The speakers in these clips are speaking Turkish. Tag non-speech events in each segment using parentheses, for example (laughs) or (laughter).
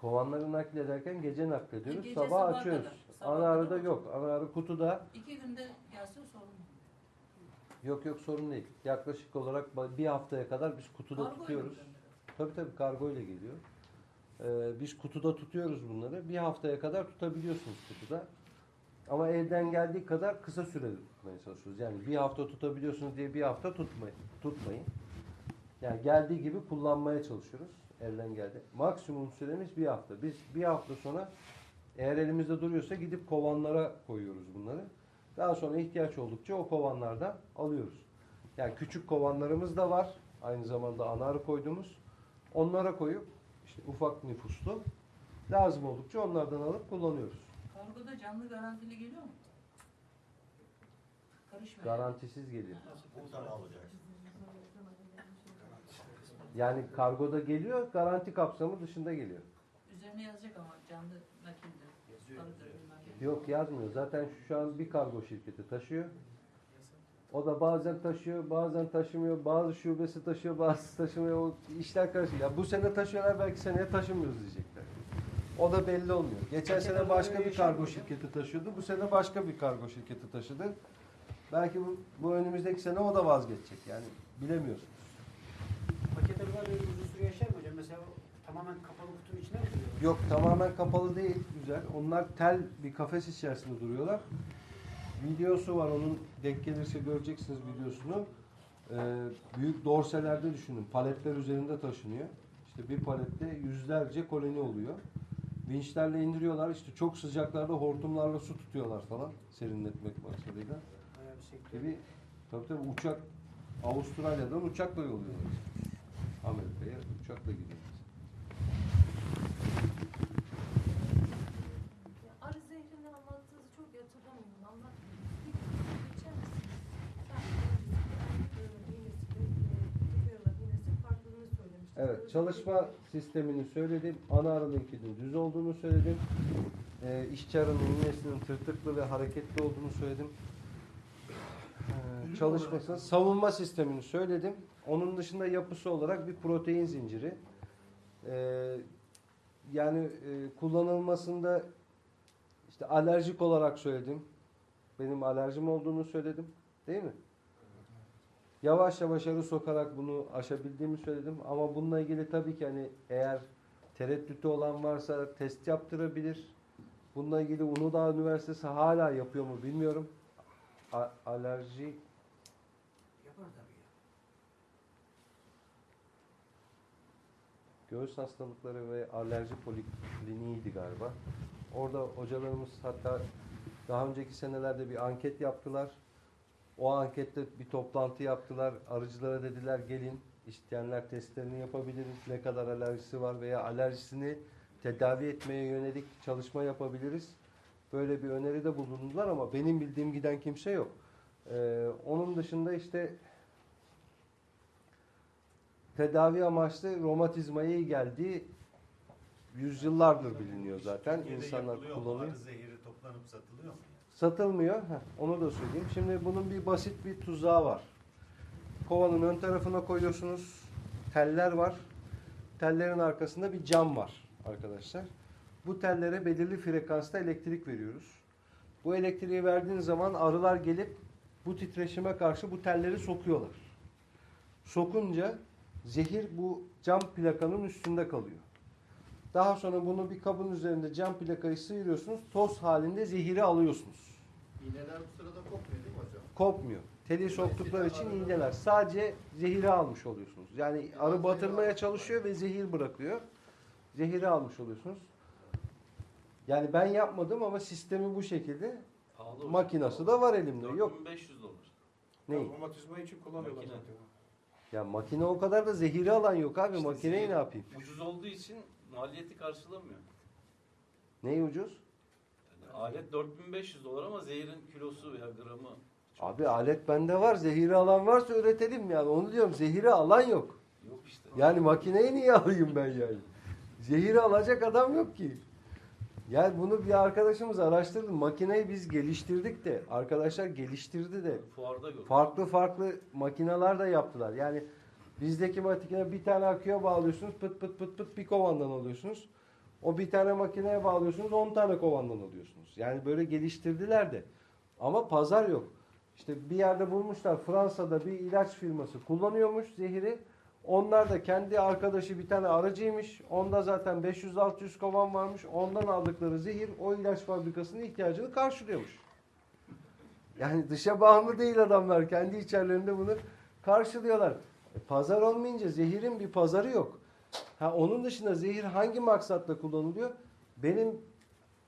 Kovanları naklederken gece naklediyoruz. Gece sabah sabaha açıyoruz. kadar. Sabaha Ana kadar. yok. Ana arı kutuda. İki günde gelse sorun mu? Yok yok sorun değil. Yaklaşık olarak ba- bir haftaya kadar biz kutuda Kargo ile tutuyoruz. gönderiyor? Tabii tabii kargo ile geliyor. Ee, biz kutuda tutuyoruz bunları. Bir haftaya kadar tutabiliyorsunuz kutuda. Ama elden geldiği kadar kısa süre tutmaya çalışıyoruz. Yani bir hafta tutabiliyorsunuz diye bir hafta tutmayın. tutmayın. Yani geldiği gibi kullanmaya çalışıyoruz. Elden geldi. Maksimum süremiz bir hafta. Biz bir hafta sonra eğer elimizde duruyorsa gidip kovanlara koyuyoruz bunları. Daha sonra ihtiyaç oldukça o kovanlardan alıyoruz. Yani küçük kovanlarımız da var. Aynı zamanda ana arı koyduğumuz. Onlara koyup işte ufak nüfuslu lazım oldukça onlardan alıp kullanıyoruz. Kargoda canlı garantili geliyor mu? Karışmıyor. Garantisiz geliyor. Buradan alacağız. Yani kargoda geliyor, garanti kapsamı dışında geliyor. Üzerine yazacak ama canlı nakildir. Ne. Yok yazmıyor. Zaten şu an bir kargo şirketi taşıyor. O da bazen taşıyor, bazen taşımıyor. Bazı şubesi taşıyor, bazı taşımıyor. O işler karışık. Ya bu sene taşıyorlar, belki seneye taşımıyoruz diyecekler. O da belli olmuyor. Geçen sene başka bir kargo şirketi taşıyordu. Bu sene başka bir kargo şirketi taşıdı. Belki bu, bu önümüzdeki sene o da vazgeçecek. Yani bilemiyorsunuz. Paket arılar böyle uzun süre yaşar mı hocam? Mesela o tamamen kapalı kutunun içine mi duruyor? Yok tamamen kapalı değil. Güzel. Onlar tel bir kafes içerisinde duruyorlar. Videosu var onun denk gelirse göreceksiniz videosunu. Ee, büyük dorselerde düşünün. Paletler üzerinde taşınıyor. İşte bir palette yüzlerce koloni oluyor. Vinçlerle indiriyorlar. İşte çok sıcaklarda hortumlarla su tutuyorlar falan. Serinletmek maksadıyla. Bayağı bir sektör. Gibi tabii tabii uçak Avustralya'dan uçakla yolluyorlar. Amerika'ya uçakla gidiyorlar. Evet, çalışma sistemini söyledim. Ana aralığınkinin düz olduğunu söyledim. Ee, işçi arının iğnesinin tırtıklı ve hareketli olduğunu söyledim. Ee, çalışmasını, savunma sistemini söyledim. Onun dışında yapısı olarak bir protein zinciri. Ee, yani e, kullanılmasında işte alerjik olarak söyledim. Benim alerjim olduğunu söyledim. Değil mi? Yavaş yavaş arı sokarak bunu aşabildiğimi söyledim. Ama bununla ilgili tabii ki hani eğer tereddütü olan varsa test yaptırabilir. Bununla ilgili Uludağ Üniversitesi hala yapıyor mu bilmiyorum. A- alerji Yapar tabii ya. Göğüs hastalıkları ve alerji polikliniğiydi galiba. Orada hocalarımız hatta daha önceki senelerde bir anket yaptılar. O ankette bir toplantı yaptılar. Arıcılara dediler gelin isteyenler testlerini yapabiliriz. Ne kadar alerjisi var veya alerjisini tedavi etmeye yönelik çalışma yapabiliriz. Böyle bir öneride bulundular ama benim bildiğim giden kimse yok. Ee, onun dışında işte tedavi amaçlı romatizmaya iyi geldiği yüzyıllardır biliniyor zaten. Türkiye'de İnsanlar yapılıyor mu? kullanıyor. Arı zehri toplanıp satılıyor mu? Satılmıyor. Heh, onu da söyleyeyim. Şimdi bunun bir basit bir tuzağı var. Kovanın ön tarafına koyuyorsunuz. Teller var. Tellerin arkasında bir cam var arkadaşlar. Bu tellere belirli frekansta elektrik veriyoruz. Bu elektriği verdiğin zaman arılar gelip bu titreşime karşı bu telleri sokuyorlar. Sokunca zehir bu cam plakanın üstünde kalıyor. Daha sonra bunu bir kabın üzerinde cam plakayı sıyırıyorsunuz. Toz halinde zehiri alıyorsunuz. İğneler bu sırada kopmuyor değil mi hocam? Kopmuyor. Teli soktukları için iğneler. Sadece zehiri almış oluyorsunuz. Yani arı batırmaya çalışıyor ve zehir bırakıyor. Zehiri almış oluyorsunuz. Yani ben yapmadım ama sistemi bu şekilde. Pahalı hocam. Makinası da var elimde. Yok. 4500 dolar. Ne? Romatizma için kullanıyorlar Makine. zaten. Ya makine o kadar da zehiri alan yok abi. İşte Makineyi zehir ne yapayım? Ucuz olduğu için maliyeti karşılamıyor. Neyi ucuz? Yani alet 4500 dolar ama zehirin kilosu veya gramı çok Abi alet bende var. Zehiri alan varsa üretelim yani. Onu diyorum. Zehiri alan yok. yok işte. Yani makineyi niye alayım ben yani? Zehiri alacak adam yok ki. Yani bunu bir arkadaşımız araştırdı. Makineyi biz geliştirdik de arkadaşlar geliştirdi de Fuarda gördüm. farklı farklı makineler de yaptılar. Yani bizdeki makine bir tane aküye bağlıyorsunuz pıt pıt pıt pıt bir kovandan alıyorsunuz. O bir tane makineye bağlıyorsunuz 10 tane kovandan alıyorsunuz. Yani böyle geliştirdiler de. Ama pazar yok. İşte bir yerde bulmuşlar Fransa'da bir ilaç firması kullanıyormuş zehiri. Onlar da kendi arkadaşı bir tane aracıymış. Onda zaten 500-600 kovan varmış. Ondan aldıkları zehir o ilaç fabrikasının ihtiyacını karşılıyormuş. Yani dışa bağımlı değil adamlar. Kendi içerilerinde bunu karşılıyorlar. E, pazar olmayınca zehirin bir pazarı yok. Ha onun dışında zehir hangi maksatla kullanılıyor? Benim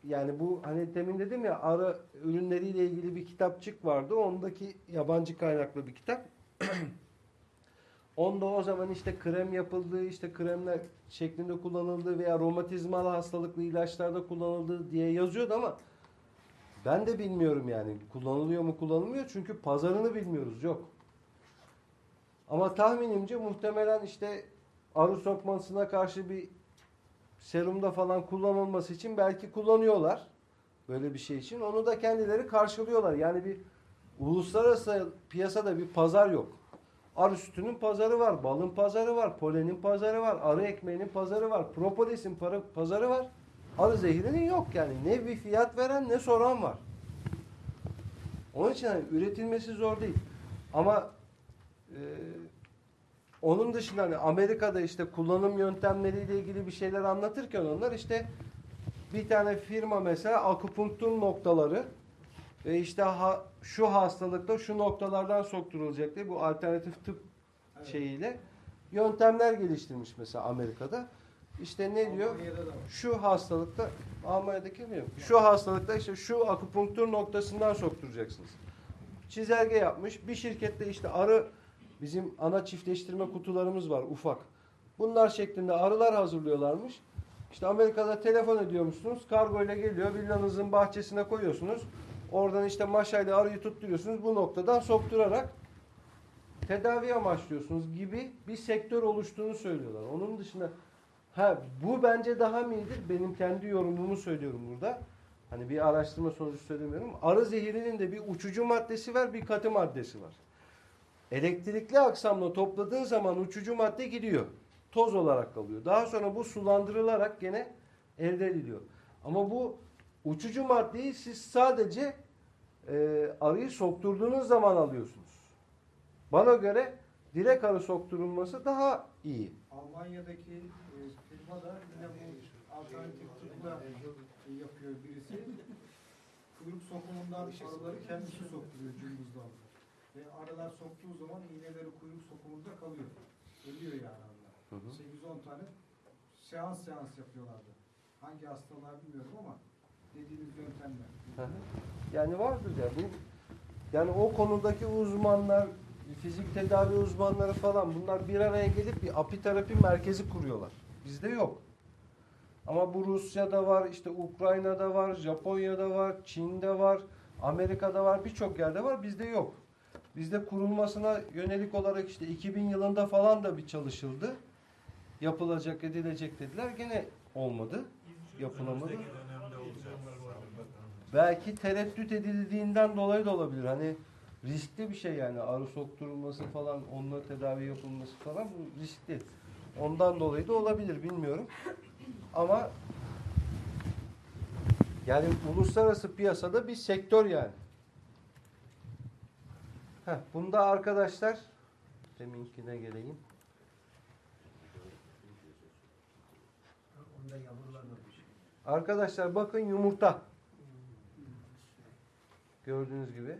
yani bu hani demin dedim ya arı ürünleriyle ilgili bir kitapçık vardı. Ondaki yabancı kaynaklı bir kitap. (clears throat) Onda o zaman işte krem yapıldığı, işte kremler şeklinde kullanıldığı veya romatizmal hastalıklı ilaçlarda kullanıldığı diye yazıyordu ama ben de bilmiyorum yani kullanılıyor mu kullanılmıyor çünkü pazarını bilmiyoruz yok. Ama tahminimce muhtemelen işte arı sokmasına karşı bir serumda falan kullanılması için belki kullanıyorlar böyle bir şey için. Onu da kendileri karşılıyorlar. Yani bir uluslararası piyasada bir pazar yok. Arı sütünün pazarı var, balın pazarı var, polenin pazarı var, arı ekmeğinin pazarı var, propolisin pazarı var. Arı zehirinin yok yani. Ne bir fiyat veren ne soran var. Onun için hani üretilmesi zor değil. Ama e, onun dışında hani Amerika'da işte kullanım yöntemleriyle ilgili bir şeyler anlatırken onlar işte bir tane firma mesela akupunktur noktaları ve işte ha- şu hastalıkta şu noktalardan sokturulacak diye bu alternatif tıp şeyiyle yöntemler geliştirmiş mesela Amerika'da. İşte ne diyor? Şu hastalıkta Almanya'daki mi? Şu hastalıkta işte şu akupunktur noktasından sokturacaksınız. Çizelge yapmış. Bir şirkette işte arı bizim ana çiftleştirme kutularımız var ufak. Bunlar şeklinde arılar hazırlıyorlarmış. İşte Amerika'da telefon ediyormuşsunuz. Kargo ile geliyor. Villanızın bahçesine koyuyorsunuz. Oradan işte maşayla arıyı tutturuyorsunuz. Bu noktadan sokturarak tedavi amaçlıyorsunuz gibi bir sektör oluştuğunu söylüyorlar. Onun dışında ha bu bence daha mı iyidir? Benim kendi yorumumu söylüyorum burada. Hani bir araştırma sonucu söylemiyorum. Arı zehirinin de bir uçucu maddesi var, bir katı maddesi var. Elektrikli aksamla topladığın zaman uçucu madde gidiyor. Toz olarak kalıyor. Daha sonra bu sulandırılarak gene elde ediliyor. Ama bu uçucu maddeyi siz sadece e, arıyı sokturduğunuz zaman alıyorsunuz. Bana göre direkt arı sokturulması daha iyi. Almanya'daki e, firma da yine bu alternatif tıpla yapıyor birisi. Kuyruk sokumundan arıları kendisi sokturuyor cımbızdan. Ve arılar soktuğu zaman iğneleri kuyruk sokumunda kalıyor. Ölüyor yani arılar. Hı hı. 8-10 tane seans seans yapıyorlardı. Hangi hastalığa bilmiyorum ama dediğiniz yöntemler. Hı hı. Yani vardır ya bu yani o konudaki uzmanlar, fizik tedavi uzmanları falan bunlar bir araya gelip bir apiterapi merkezi kuruyorlar. Bizde yok. Ama bu Rusya'da var, işte Ukrayna'da var, Japonya'da var, Çin'de var, Amerika'da var, birçok yerde var. Bizde yok. Bizde kurulmasına yönelik olarak işte 2000 yılında falan da bir çalışıldı. Yapılacak, edilecek dediler. Gene olmadı. Yapılamadı. Belki tereddüt edildiğinden dolayı da olabilir. Hani riskli bir şey yani arı sokturulması falan, onunla tedavi yapılması falan bu riskli. Ondan dolayı da olabilir bilmiyorum. Ama yani uluslararası piyasada bir sektör yani. Heh, bunda arkadaşlar deminkine geleyim. Şey. Arkadaşlar bakın yumurta. Gördüğünüz gibi.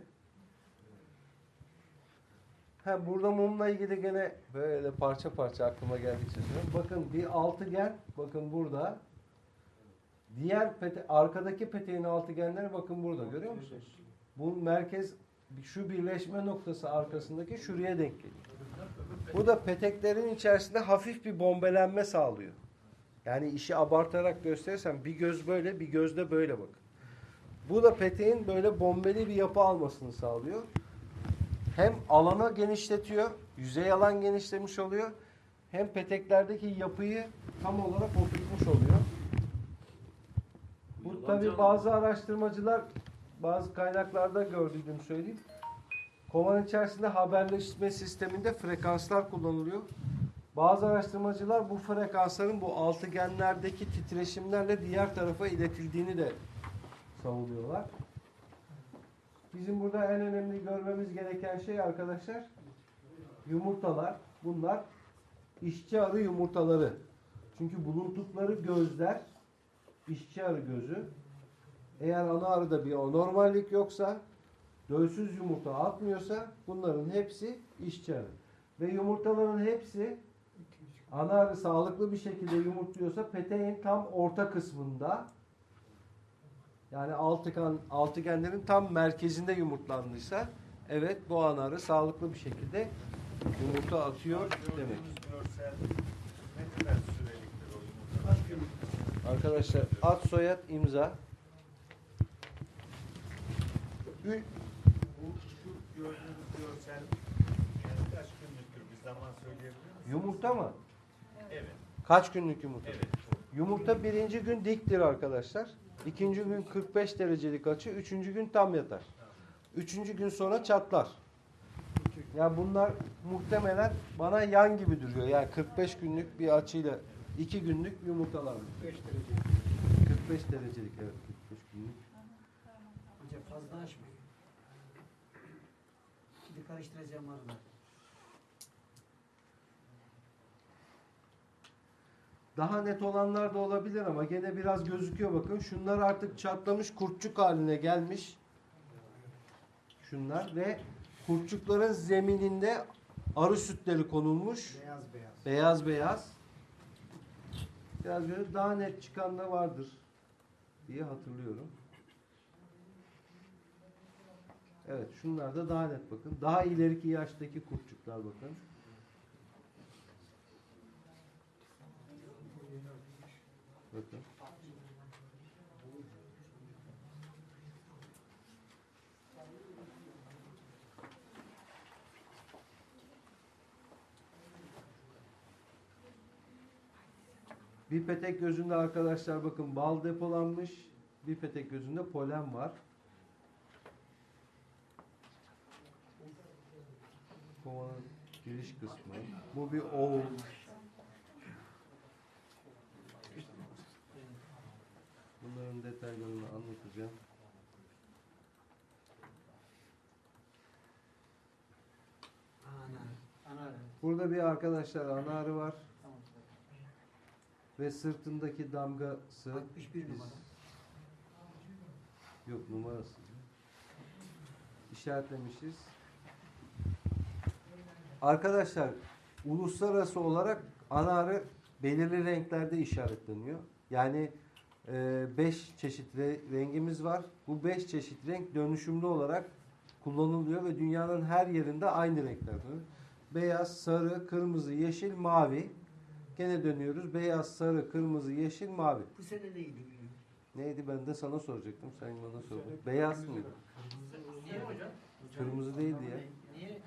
Ha burada mumla ilgili gene böyle parça parça aklıma geldikçe söylüyorum. Bakın bir altıgen, bakın burada. Diğer pete, arkadaki peteğin altıgenleri bakın burada görüyor musunuz? Bu merkez şu birleşme noktası arkasındaki şuraya denk geliyor. Bu da peteklerin içerisinde hafif bir bombelenme sağlıyor. Yani işi abartarak gösterirsem bir göz böyle bir göz de böyle bak. Bu da peteğin böyle bombeli bir yapı almasını sağlıyor. Hem alana genişletiyor, yüzey alan genişlemiş oluyor. Hem peteklerdeki yapıyı tam olarak oturtmuş oluyor. Bu tabi bazı araştırmacılar bazı kaynaklarda gördüğüm söyleyeyim. Kovan içerisinde haberleşme sisteminde frekanslar kullanılıyor. Bazı araştırmacılar bu frekansların bu altıgenlerdeki titreşimlerle diğer tarafa iletildiğini de savunuyorlar. Bizim burada en önemli görmemiz gereken şey arkadaşlar yumurtalar. Bunlar işçi arı yumurtaları. Çünkü bulundukları gözler işçi arı gözü. Eğer ana arıda bir anormallik yoksa dölsüz yumurta atmıyorsa bunların hepsi işçi arı. Ve yumurtaların hepsi ana arı sağlıklı bir şekilde yumurtluyorsa peteğin tam orta kısmında yani altıgen, altıgenlerin tam merkezinde yumurtlandıysa evet bu ana arı sağlıklı bir şekilde yumurta atıyor demek. Arkadaşlar ad soyad imza. Bu şu gördüğünüz görsel kaç günlüktür bir zaman söyleyebilir misiniz? Yumurta mı? Evet. Kaç günlük yumurta? Evet. Yumurta birinci gün diktir arkadaşlar. İkinci gün 45 derecelik açı. Üçüncü gün tam yatar. Üçüncü gün sonra çatlar. Ya bunlar muhtemelen bana yan gibi duruyor. Yani 45 günlük bir açıyla iki günlük yumurtalar. 5 derece. 45 derecelik evet 45 günlük. Hocam fazla açmayın. Şimdi karıştıracağım arılar. Daha net olanlar da olabilir ama gene biraz gözüküyor bakın. Şunlar artık çatlamış kurtçuk haline gelmiş. Şunlar ve kurtçukların zemininde arı sütleri konulmuş. Beyaz beyaz. Beyaz beyaz. Biraz böyle daha net çıkan da vardır diye hatırlıyorum. Evet şunlar da daha net bakın. Daha ileriki yaştaki kurtçuklar bakın. Bakın. Bir petek gözünde arkadaşlar bakın bal depolanmış. Bir petek gözünde polen var. Kovanın giriş kısmı. Bu bir oğul. Bunların detaylarını anlatacağım. Burada bir arkadaşlar ana arı var ve sırtındaki damgası 61 biz- numara. Yok numarası. İşaretlemişiz. Arkadaşlar uluslararası olarak ana arı belirli renklerde işaretleniyor. Yani 5 çeşit re- rengimiz var. Bu 5 çeşit renk dönüşümlü olarak kullanılıyor ve dünyanın her yerinde aynı renklerde. Beyaz, sarı, kırmızı, yeşil, mavi. Gene dönüyoruz. Beyaz, sarı, kırmızı, yeşil, mavi. Bu sene neydi Neydi ben de sana soracaktım. Sen bana sordun. Beyaz mıydı? Niye hocam? Kırmızı değildi ya. Niye?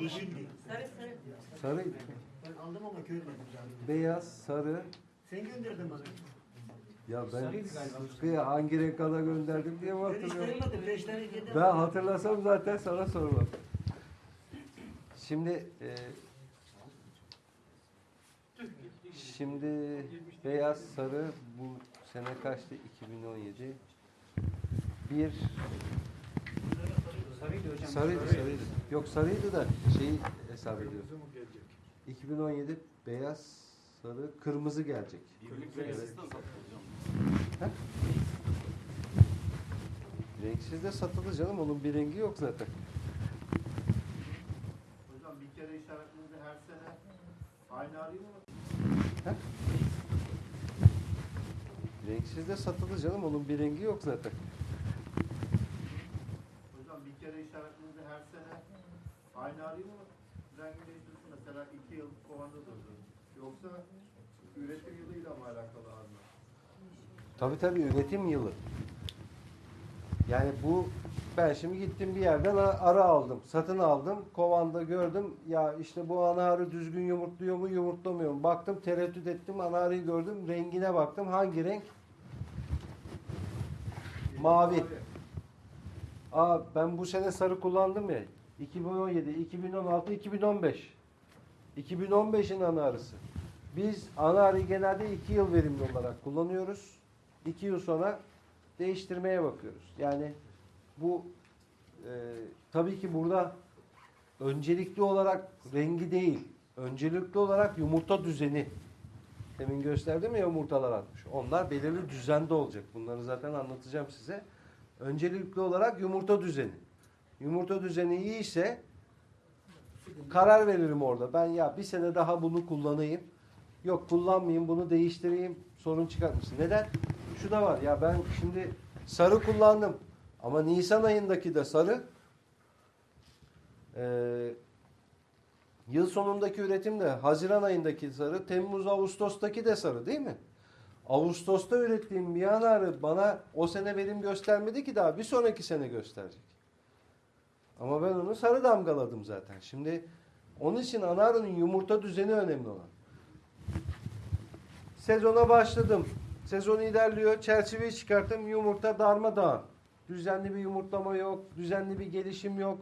Yeşildi. Sarı sarı. Sarıydı. Ben aldım ama görmedim. Beyaz, sarı. Sen gönderdin bana. Ya ben. Sıtkı'ya hangi renk kana gönderdim diye mi hatırlıyorum? Ben hatırlasam zaten sana sormam. Şimdi e, şimdi beyaz, sarı bu sene kaçtı? 2017. Bir Sarıydı hocam. sarıydı, sarıydı. Yok sarıydı da şeyi hesap ediyorum. 2017 beyaz, sarı, kırmızı gelecek. Birlik renksiz de satılacağım. Renksiz de satılır canım. Onun bir rengi yok zaten. Hocam bir kere işaretlediğinde her sene aynı arıyı mı? Renksiz de satılır canım. Onun bir rengi yok zaten. Hocam bir kere işaretlediğinde her sene aynı arıyı mı rengi değiştirsin? Mesela iki yıl kovanda durdu. Yoksa üretim yılıyla mı alakalı arılar? Tabii tabii üretim yılı. Yani bu ben şimdi gittim bir yerden a- arı aldım. Satın aldım. Kovanda gördüm. Ya işte bu ana arı düzgün yumurtluyor mu yumurtlamıyor mu? Baktım tereddüt ettim. Ana arıyı gördüm. Rengine baktım. Hangi renk? Mavi. Aa ben bu sene sarı kullandım ya. 2017, 2016, 2015. 2015'in ana arısı. Biz ana arıyı genelde 2 yıl verimli olarak kullanıyoruz. 2 yıl sonra değiştirmeye bakıyoruz. Yani bu e, tabii ki burada öncelikli olarak rengi değil, öncelikli olarak yumurta düzeni. Demin gösterdim ya yumurtalar atmış. Onlar belirli düzende olacak. Bunları zaten anlatacağım size. Öncelikli olarak yumurta düzeni. Yumurta düzeni iyiyse karar veririm orada. Ben ya bir sene daha bunu kullanayım. Yok kullanmayayım bunu değiştireyim. Sorun çıkartmasın. Neden? Şu da var ya ben şimdi sarı kullandım. Ama Nisan ayındaki de sarı eee Yıl sonundaki üretim de Haziran ayındaki sarı, Temmuz Ağustos'taki de sarı değil mi? Ağustos'ta ürettiğim bir yanarı bana o sene verim göstermedi ki daha bir sonraki sene gösterecek. Ama ben onu sarı damgaladım zaten. Şimdi onun için anarının yumurta düzeni önemli olan. Sezona başladım. Sezon ilerliyor. Çerçeveyi çıkarttım. Yumurta darmadağın. Düzenli bir yumurtlama yok. Düzenli bir gelişim yok.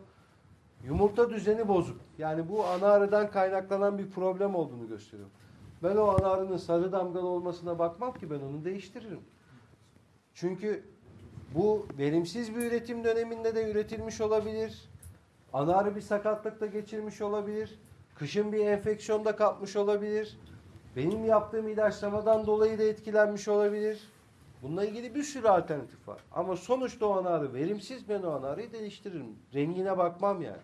Yumurta düzeni bozuk. Yani bu ana kaynaklanan bir problem olduğunu gösteriyor. Ben o ana arının sarı damgalı olmasına bakmam ki ben onu değiştiririm. Çünkü bu verimsiz bir üretim döneminde de üretilmiş olabilir. Ana arı bir sakatlıkta geçirmiş olabilir. Kışın bir enfeksiyonda kapmış olabilir. Benim yaptığım ilaçlamadan dolayı da etkilenmiş olabilir. Bununla ilgili bir sürü alternatif var. Ama sonuçta o ana arı verimsiz ben o ana arıyı değiştiririm. Rengine bakmam yani.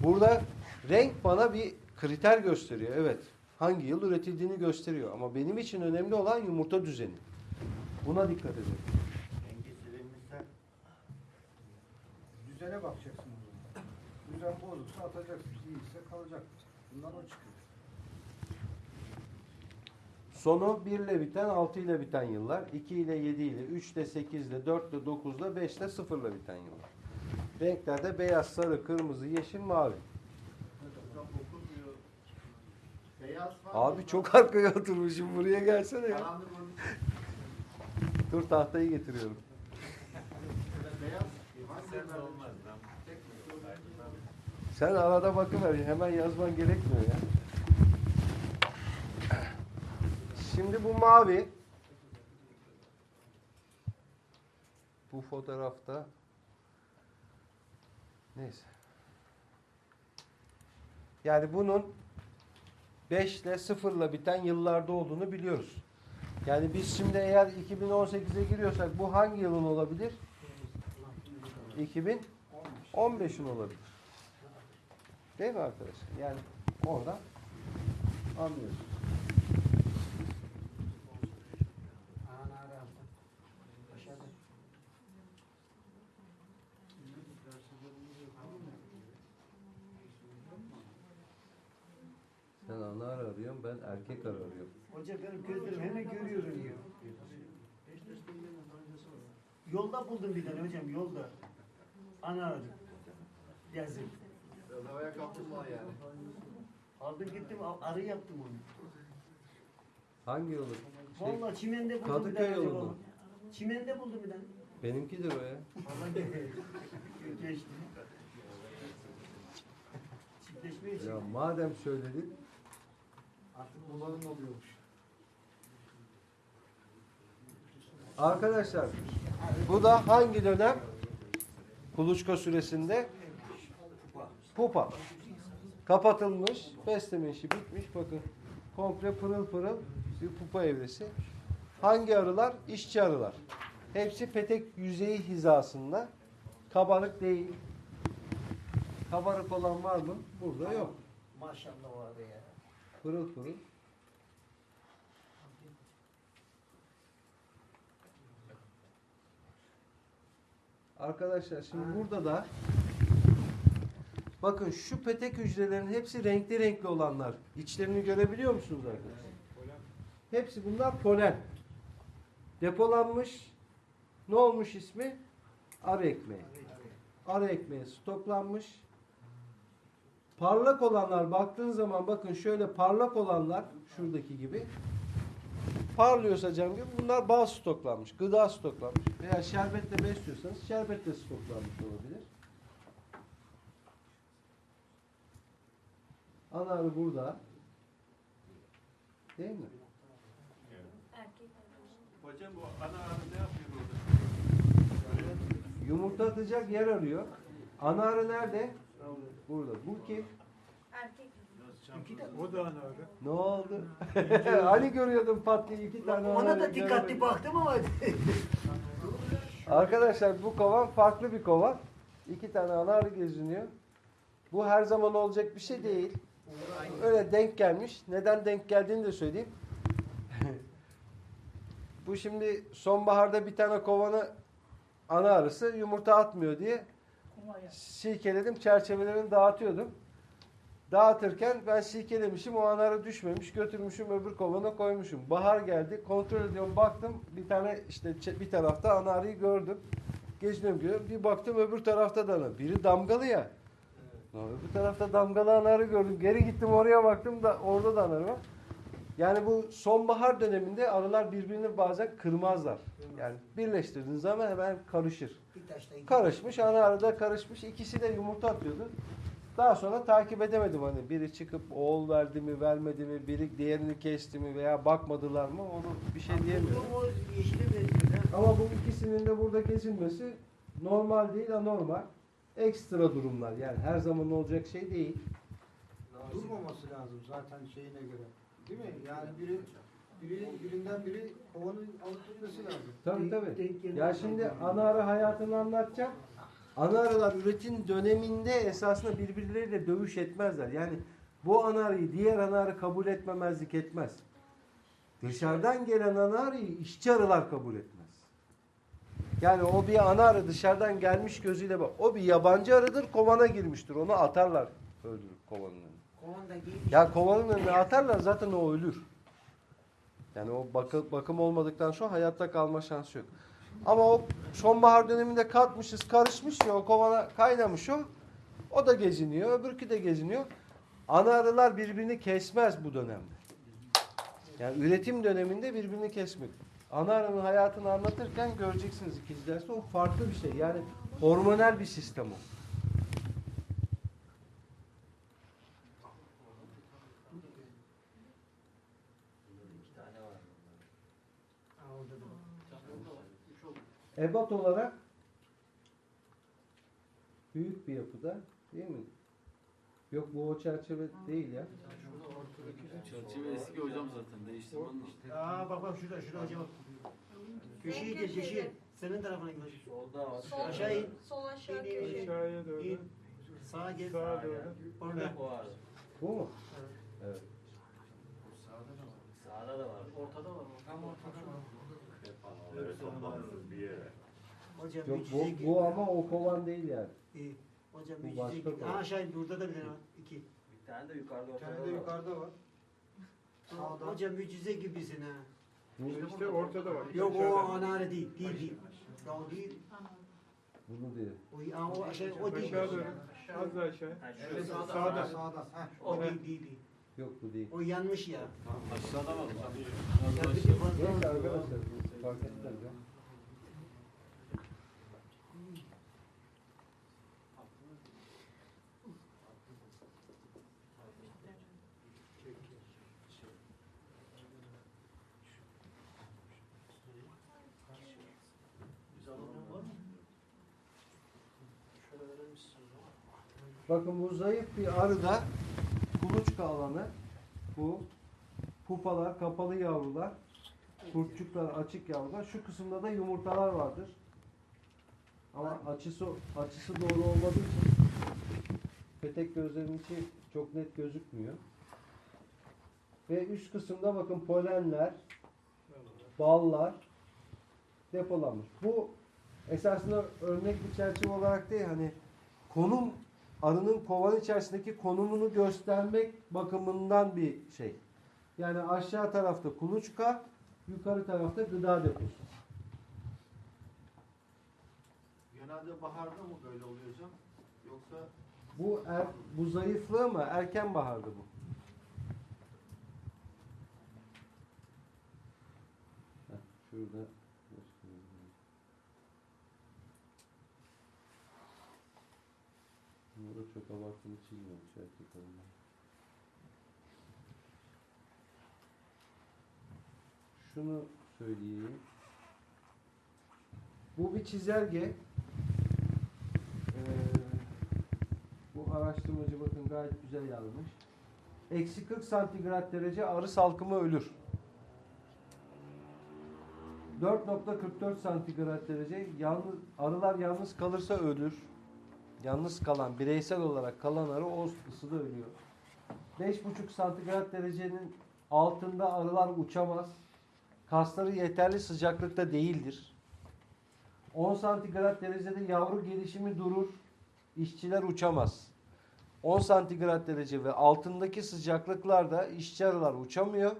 Burada renk bana bir kriter gösteriyor. Evet. Hangi yıl üretildiğini gösteriyor. Ama benim için önemli olan yumurta düzeni. Buna dikkat edin. Dengesilenmişse Düzene bakacaksın o zaman. Düzen bozuksa atacaksın. İyiyse kalacak. Bundan o çıkıyor. Sonu 1 ile biten, 6 ile biten yıllar. 2 ile 7 ile, 3 ile 8 ile, 4 ile 9 ile, 5 ile 0 ile biten yıllar. Renklerde beyaz, sarı, kırmızı, yeşil, mavi. Beyaz var. Abi çok arkaya oturmuşum. Buraya gelsene ya. Dur tahtayı getiriyorum. beyaz. Olmaz. Sen arada bakıver. Hemen yazman gerekmiyor ya. Şimdi bu mavi. Bu fotoğrafta neyse. Yani bunun 5 ile 0 ile biten yıllarda olduğunu biliyoruz. Yani biz şimdi eğer 2018'e giriyorsak bu hangi yılın olabilir? 2015'in olabilir. Değil mi arkadaşlar? Yani oradan. Aşağıda. Sen ana arı arıyorsun, ben erkek arı arıyorum. Hoca benim gözlerim hemen görüyorum ya. Yolda buldum bir tane hocam yolda. Ana arı. Yazın. Havaya kaptırma yani. Aldım gittim arı yaptım onu. Hangi yolu? Şey, Vallahi çimende buldum bir Kadıköy tane. yolu hocam. mu? Çimende buldum bir tane. benimkidir o ya. Vallahi (laughs) geçti. Ya madem söyledin, Artık bulanın oluyormuş. Arkadaşlar bu da hangi dönem? Kuluçka süresinde pupa. Kapatılmış, besleme işi bitmiş. Bakın komple pırıl pırıl bir pupa evresi. Hangi arılar? İşçi arılar. Hepsi petek yüzeyi hizasında. Kabarık değil. Kabarık olan var mı? Burada yok. Maşallah o arı ya. Pırıl pırıl. Arkadaşlar şimdi burada da bakın şu petek hücrelerin hepsi renkli renkli olanlar. İçlerini görebiliyor musunuz arkadaşlar? Hepsi bunlar polen. Depolanmış. Ne olmuş ismi? Arı ekmeği. Arı ekmeği stoklanmış. Parlak olanlar baktığın zaman bakın şöyle parlak olanlar şuradaki gibi parlıyorsa cam gibi bunlar bal stoklanmış, gıda stoklanmış veya şerbetle besliyorsanız şerbetle stoklanmış olabilir. Ana arı burada. Değil mi? Erkek Hocam bu ana arı ne yapıyor burada? Yumurta atacak yer arıyor. Ana arı nerede? Burada. Bu kim? erkek O da ana arı. Ne oldu? (laughs) hani görüyordum pat diye iki tane Ona da dikkatli göremedim. baktım ama Arkadaşlar bu kovan farklı bir kovan. İki tane ana arı geziniyor. Bu her zaman olacak bir şey değil. Öyle denk gelmiş. Neden denk geldiğini de söyleyeyim. (laughs) bu şimdi sonbaharda bir tane kovanı ana arısı yumurta atmıyor diye silkeledim. Çerçevelerini dağıtıyordum. Dağıtırken ben silkelemişim. O ana arı düşmemiş. Götürmüşüm öbür kovana koymuşum. Bahar geldi. Kontrol ediyorum. Baktım bir tane işte bir tarafta ana arıyı gördüm. Geziniyorum görüyorum. Bir baktım öbür tarafta da ana. Biri damgalı ya. Öbür tarafta damgalı ana arı gördüm. Geri gittim oraya baktım da orada da ana arı var. Yani bu sonbahar döneminde arılar birbirini bazen kırmazlar. Yani birleştirdiğiniz zaman hemen karışır. Karışmış, ana arada karışmış. İkisi de yumurta atıyordu. Daha sonra takip edemedim hani biri çıkıp oğul verdi mi vermedi mi, biri diğerini kesti mi veya bakmadılar mı onu bir şey diyemiyorum. Ama bu ikisinin de burada kesilmesi normal değil anormal. Ekstra durumlar yani her zaman olacak şey değil. Durmaması lazım zaten şeyine göre. Değil mi? Yani biri, biri birinden biri kovanı alıp lazım. Tabii tabii. Ya şimdi ana arı hayatını anlatacağım. Ana arılar üretim döneminde esasında birbirleriyle dövüş etmezler. Yani bu ana arıyı diğer ana arı kabul etmemezlik etmez. Dışarıdan gelen ana arıyı işçi arılar kabul etmez. Yani o bir ana arı dışarıdan gelmiş gözüyle bak. O bir yabancı arıdır kovana girmiştir. Onu atarlar öldürüp kovanın önüne. Kovan da giymiş. Ya kovanın önüne atarlar zaten o ölür. Yani o bakı- bakım olmadıktan sonra hayatta kalma şansı yok. Ama o sonbahar döneminde katmışız, karışmış ya o kovana kaynamış o. O da geziniyor, öbürkü de geziniyor. Ana arılar birbirini kesmez bu dönemde. Yani üretim döneminde birbirini kesmek. Ana arının hayatını anlatırken göreceksiniz ikinci derste o farklı bir şey. Yani hormonal bir sistem o. Ebat olarak büyük bir yapıda değil mi? Yok bu o çerçeve değil ya. Çerçeve eski hocam zaten değiştirmenin işte. Aa bak bak şurada şurada hocam. Köşeyi gel köşeyi. Senin tarafına gel. Solda var. Sol, Aşağı in. sol aşağı köşe. Aşağıya doğru. İn. Sağa gel. Sağa doğru. Orada. O var. Bu mu? Evet. Sağda da var. Ortada var. Tam ortada var. bir yere. Hocam Yok bu, bu ama o kovan değil yani. İyi. Hocam Bu başka. Ha aşağı in. Burada da bir tane var. İki. Tane de yukarıda Bir tane de yukarıda var. Sağda. Hocam mucize gibisin ha. İşte ortada var. Yok o anare değil. Değil değil. Ya o değil. bunu değil. O, ha, o, aşağı, o değil. Aşağı doğru. Az daha aşağı. Evet, Sağda. sağda. Sağda. Heh. O değil değil değil. Yok bu değil. O yanlış ya. Aşağıda var. Ya bir Neyse arkadaşlar bu fark etmez ya. Bakın bu zayıf bir arıda kuluçka alanı bu pupalar, kapalı yavrular, kurtçuklar, açık yavrular. Şu kısımda da yumurtalar vardır. Ama açısı açısı doğru olmadığı için petek gözlerinin içi çok net gözükmüyor. Ve üst kısımda bakın polenler, ballar depolanmış. Bu esasında örnek bir çerçeve olarak değil hani konum arının kovan içerisindeki konumunu göstermek bakımından bir şey. Yani aşağı tarafta kuluçka, yukarı tarafta gıda deposu. Genelde baharda mı böyle oluyor hocam? Yoksa Bu er, bu zayıflığı ama erken baharda bu. Heh, şurada çok abartılı çiğniyormuş erkek onlar. Şunu söyleyeyim. Bu bir çizelge. Ee, bu araştırmacı bakın gayet güzel yazmış. Eksi 40 santigrat derece arı salkımı ölür. 4.44 santigrat derece yalnız, arılar yalnız kalırsa ölür. Yalnız kalan, bireysel olarak kalan arı o ısıda ölüyor. 5.5 santigrat derecenin altında arılar uçamaz. Kasları yeterli sıcaklıkta değildir. 10 santigrat derecede yavru gelişimi durur. İşçiler uçamaz. 10 santigrat derece ve altındaki sıcaklıklarda işçi arılar uçamıyor.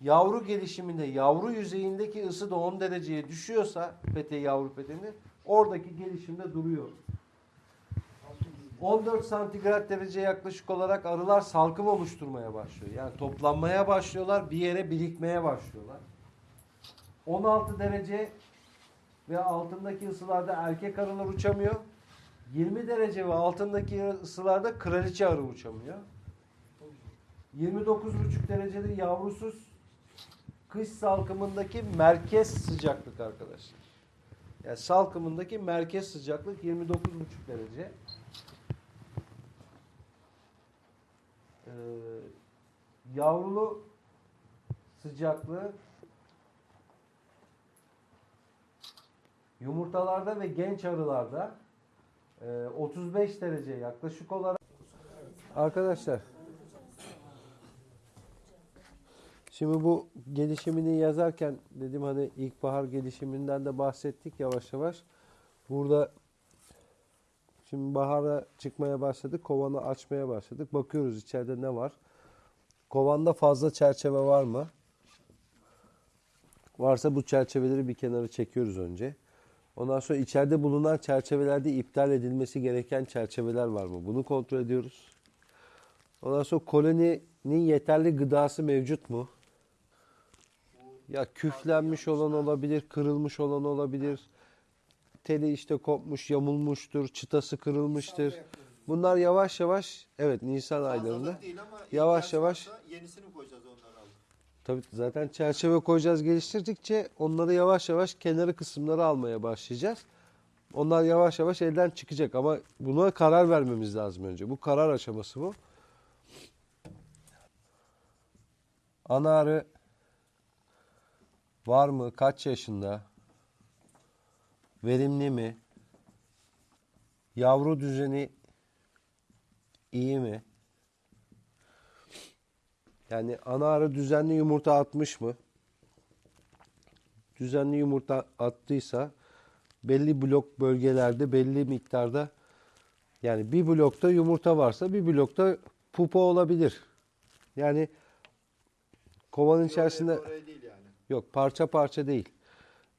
Yavru gelişiminde yavru yüzeyindeki ısı da 10 dereceye düşüyorsa pete yavru peteni oradaki gelişimde duruyor. 14 santigrat derece yaklaşık olarak arılar salkım oluşturmaya başlıyor. Yani toplanmaya başlıyorlar, bir yere birikmeye başlıyorlar. 16 derece ve altındaki ısılarda erkek arılar uçamıyor. 20 derece ve altındaki ısılarda kraliçe arı uçamıyor. 29,5 derecede yavrusuz kış salkımındaki merkez sıcaklık arkadaşlar. Yani salkımındaki merkez sıcaklık 29,5 derece. Yavrulu sıcaklığı yumurtalarda ve genç arılarda e, 35 derece yaklaşık olarak Arkadaşlar Şimdi bu gelişimini yazarken dedim hani ilkbahar gelişiminden de bahsettik yavaş yavaş. Burada şimdi bahara çıkmaya başladık. Kovanı açmaya başladık. Bakıyoruz içeride ne var. Kovanda fazla çerçeve var mı? Varsa bu çerçeveleri bir kenara çekiyoruz önce. Ondan sonra içeride bulunan çerçevelerde iptal edilmesi gereken çerçeveler var mı? Bunu kontrol ediyoruz. Ondan sonra koloninin yeterli gıdası mevcut mu? Ya küflenmiş olan olabilir, kırılmış olan olabilir. Teli işte kopmuş, yamulmuştur, çıtası kırılmıştır. Bunlar yavaş yavaş, evet Nisan aylarında. Yavaş yavaş- yenisini koyacağız onları alıp. Tabii zaten çerçeve koyacağız geliştirdikçe onları yavaş yavaş kenarı kısımları almaya başlayacağız. Onlar yavaş yavaş elden çıkacak ama buna karar vermemiz lazım önce. Bu karar aşaması bu. Ana arı var mı? Kaç yaşında? Verimli mi? Yavru düzeni iyi mi? Yani ana arı düzenli yumurta atmış mı? Düzenli yumurta attıysa belli blok bölgelerde belli miktarda yani bir blokta yumurta varsa bir blokta pupa olabilir. Yani kovanın içerisinde yani. Yok parça parça değil.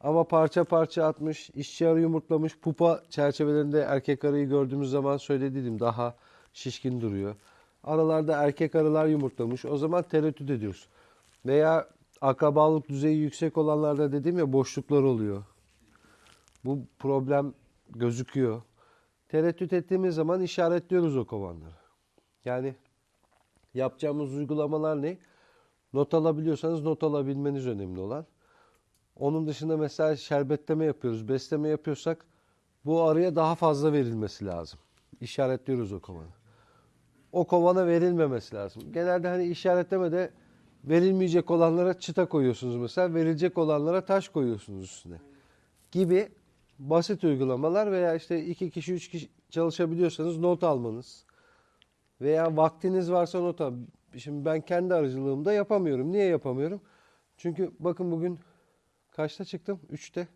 Ama parça parça atmış, işçi arı yumurtlamış, pupa çerçevelerinde erkek arıyı gördüğümüz zaman söylediydim daha şişkin duruyor. Aralarda erkek arılar yumurtlamış. O zaman tereddüt ediyoruz. Veya akrabalık düzeyi yüksek olanlarda dedim ya boşluklar oluyor. Bu problem gözüküyor. Tereddüt ettiğimiz zaman işaretliyoruz o kovanları. Yani yapacağımız uygulamalar ne? Not alabiliyorsanız not alabilmeniz önemli olan. Onun dışında mesela şerbetleme yapıyoruz, besleme yapıyorsak bu arıya daha fazla verilmesi lazım. İşaretliyoruz o kovanı. O kovana verilmemesi lazım. Genelde hani işaretlemede verilmeyecek olanlara çıta koyuyorsunuz mesela, verilecek olanlara taş koyuyorsunuz üstüne. Gibi basit uygulamalar veya işte iki kişi, üç kişi çalışabiliyorsanız not almanız. Veya vaktiniz varsa not al. Şimdi ben kendi aracılığımda yapamıyorum. Niye yapamıyorum? Çünkü bakın bugün kaçta çıktım? Üçte.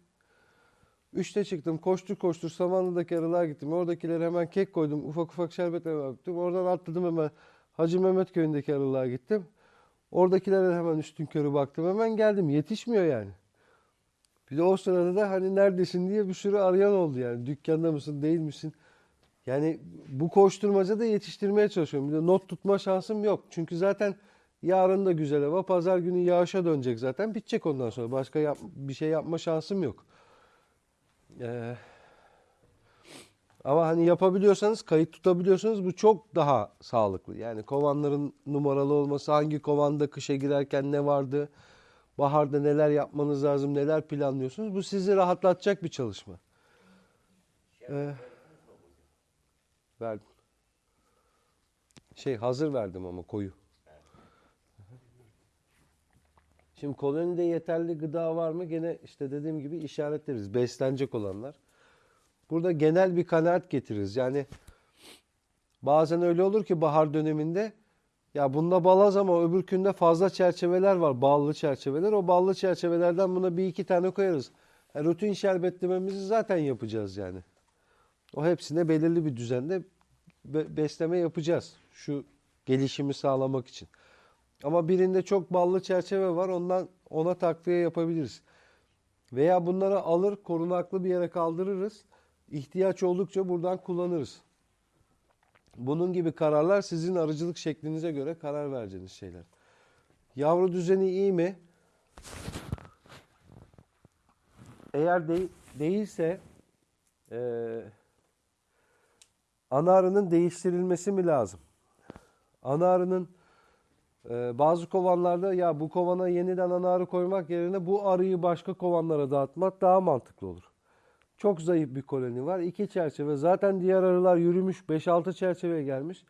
Üçte çıktım. Koştur koştur Samanlı'daki arılar gittim. Oradakilere hemen kek koydum. Ufak ufak şerbetlere baktım. Oradan atladım hemen Hacı Mehmet köyündeki arılar gittim. Oradakilere hemen üstün körü baktım. Hemen geldim. Yetişmiyor yani. Bir de o sırada da hani neredesin diye bir sürü arayan oldu yani. Dükkanda mısın değil misin? Yani bu koşturmacada yetiştirmeye çalışıyorum. Bir de not tutma şansım yok. Çünkü zaten yarın da güzel hava. Pazar günü yağışa dönecek zaten. Bitecek ondan sonra. Başka yap- bir şey yapma şansım yok. Ee, ama hani yapabiliyorsanız, kayıt tutabiliyorsanız bu çok daha sağlıklı. Yani kovanların numaralı olması, hangi kovanda kışa girerken ne vardı, Baharda neler yapmanız lazım, neler planlıyorsunuz. Bu sizi rahatlatacak bir çalışma. Ee, verdim. Şey hazır verdim ama koyu. Şimdi kolonide yeterli gıda var mı? Gene işte dediğim gibi işaretleriz. Beslenecek olanlar. Burada genel bir kanaat getiririz. Yani bazen öyle olur ki bahar döneminde ya bunda balaz ama öbürkünde fazla çerçeveler var. Ballı çerçeveler. O ballı çerçevelerden buna bir iki tane koyarız. Yani rutin şerbetlememizi zaten yapacağız yani. O hepsine belirli bir düzende be- besleme yapacağız. Şu gelişimi sağlamak için. Ama birinde çok ballı çerçeve var. Ondan ona takviye yapabiliriz. Veya bunları alır korunaklı bir yere kaldırırız. İhtiyaç oldukça buradan kullanırız. Bunun gibi kararlar sizin arıcılık şeklinize göre karar vereceğiniz şeyler. Yavru düzeni iyi mi? Eğer de- değilse eee ana arının değiştirilmesi mi lazım? Ana arının bazı kovanlarda ya bu kovana yeniden ana arı koymak yerine bu arıyı başka kovanlara dağıtmak daha mantıklı olur. Çok zayıf bir koloni var. iki çerçeve. Zaten diğer arılar yürümüş. 5-6 çerçeveye gelmiş.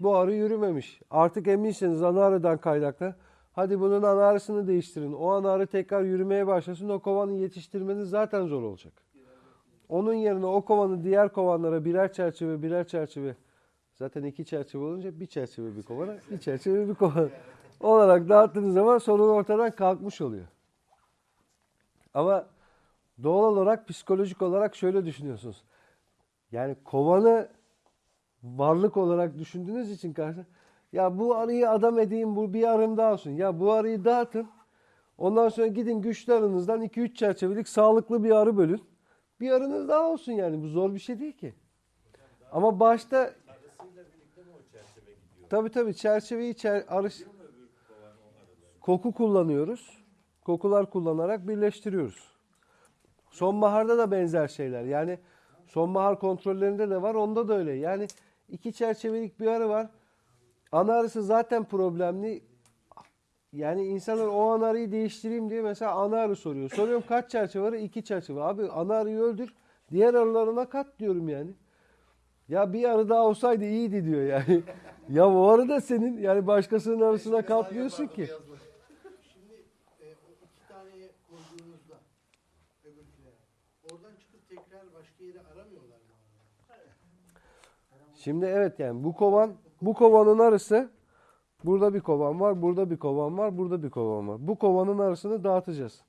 Bu arı yürümemiş. Artık eminsiniz ana arıdan kaynaklı. Hadi bunun ana arısını değiştirin. O ana arı tekrar yürümeye başlasın. O kovanı yetiştirmeniz zaten zor olacak. Onun yerine o kovanı diğer kovanlara birer çerçeve birer çerçeve zaten iki çerçeve olunca bir çerçeve bir kovana bir çerçeve bir kovana olarak dağıttığınız zaman sorun ortadan kalkmış oluyor. Ama doğal olarak psikolojik olarak şöyle düşünüyorsunuz. Yani kovanı varlık olarak düşündüğünüz için karşı ya bu arıyı adam edeyim bu bir arım daha olsun. Ya bu arıyı dağıtın. Ondan sonra gidin güçlü arınızdan 2-3 çerçevelik sağlıklı bir arı bölün. Bir arınız daha olsun yani. Bu zor bir şey değil ki. Ama başta Arısıyla birlikte mi o çerçeve gidiyor? Tabii tabii çerçeveyi çer, arı, koku kullanıyoruz. Kokular kullanarak birleştiriyoruz. Sonbaharda da benzer şeyler. Yani sonbahar kontrollerinde de var. Onda da öyle. Yani iki çerçevelik bir arı var. Ana arısı zaten problemli. Yani insanlar o ana arıyı değiştireyim diye mesela ana arı soruyor. Soruyorum kaç çerçeve var? İki çerçeve. Abi ana arıyı öldür. Diğer arılarına kat diyorum yani. Ya bir arı daha olsaydı iyiydi diyor yani. ya o arı da senin. Yani başkasının arısına katmıyorsun ki. Şimdi e, iki taneye koyduğunuzda öbürkülere oradan çıkıp tekrar başka yere aramıyorlar mı? Şimdi evet yani bu kovan bu kovanın arısı burada bir kovan var, burada bir kovan var, burada bir kovan var. Bu kovanın arasını dağıtacağız.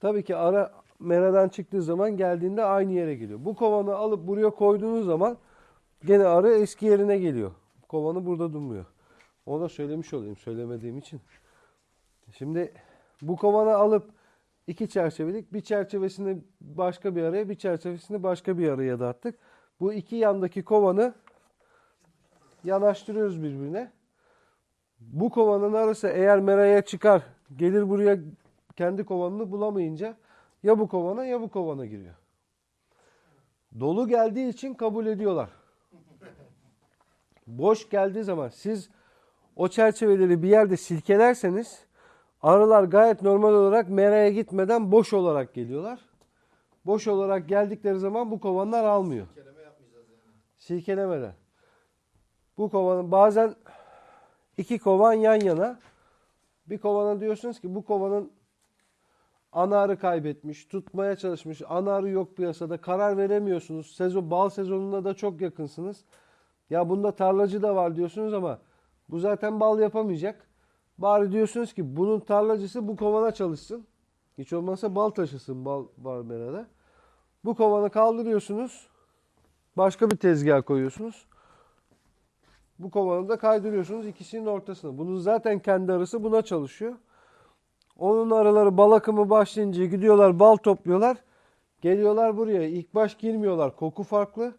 Tabii ki ara meradan çıktığı zaman geldiğinde aynı yere geliyor. Bu kovanı alıp buraya koyduğunuz zaman gene arı eski yerine geliyor. Kovanı burada durmuyor. Onu da söylemiş olayım söylemediğim için. Şimdi bu kovanı alıp iki çerçevelik bir çerçevesini başka bir araya bir çerçevesini başka bir araya dağıttık. Bu iki yandaki kovanı yanaştırıyoruz birbirine. Bu kovanın arası eğer meraya çıkar, gelir buraya kendi kovanını bulamayınca ya bu kovana ya bu kovana giriyor. Dolu geldiği için kabul ediyorlar. (laughs) Boş geldiği zaman siz o çerçeveleri bir yerde silkelerseniz arılar gayet normal olarak meraya gitmeden boş olarak geliyorlar. Boş olarak geldikleri zaman bu kovanlar almıyor. Kelime yapmayacağız yani. Silkelemeden. Bu kovanın bazen iki kovan yan yana. Bir kovana diyorsunuz ki bu kovanın ana arı kaybetmiş, tutmaya çalışmış, ana arı yok piyasada, karar veremiyorsunuz. Sezon, bal sezonuna da çok yakınsınız. Ya bunda tarlacı da var diyorsunuz ama bu zaten bal yapamayacak. Bari diyorsunuz ki bunun tarlacısı bu kovana çalışsın. Hiç olmazsa bal taşısın bal var merada. Bu kovanı kaldırıyorsunuz. Başka bir tezgah koyuyorsunuz. Bu kovanı da kaydırıyorsunuz ikisinin ortasına. Bunun zaten kendi arısı buna çalışıyor. Onun arıları bal akımı başlayınca gidiyorlar bal topluyorlar. Geliyorlar buraya. İlk baş girmiyorlar. Koku farklı.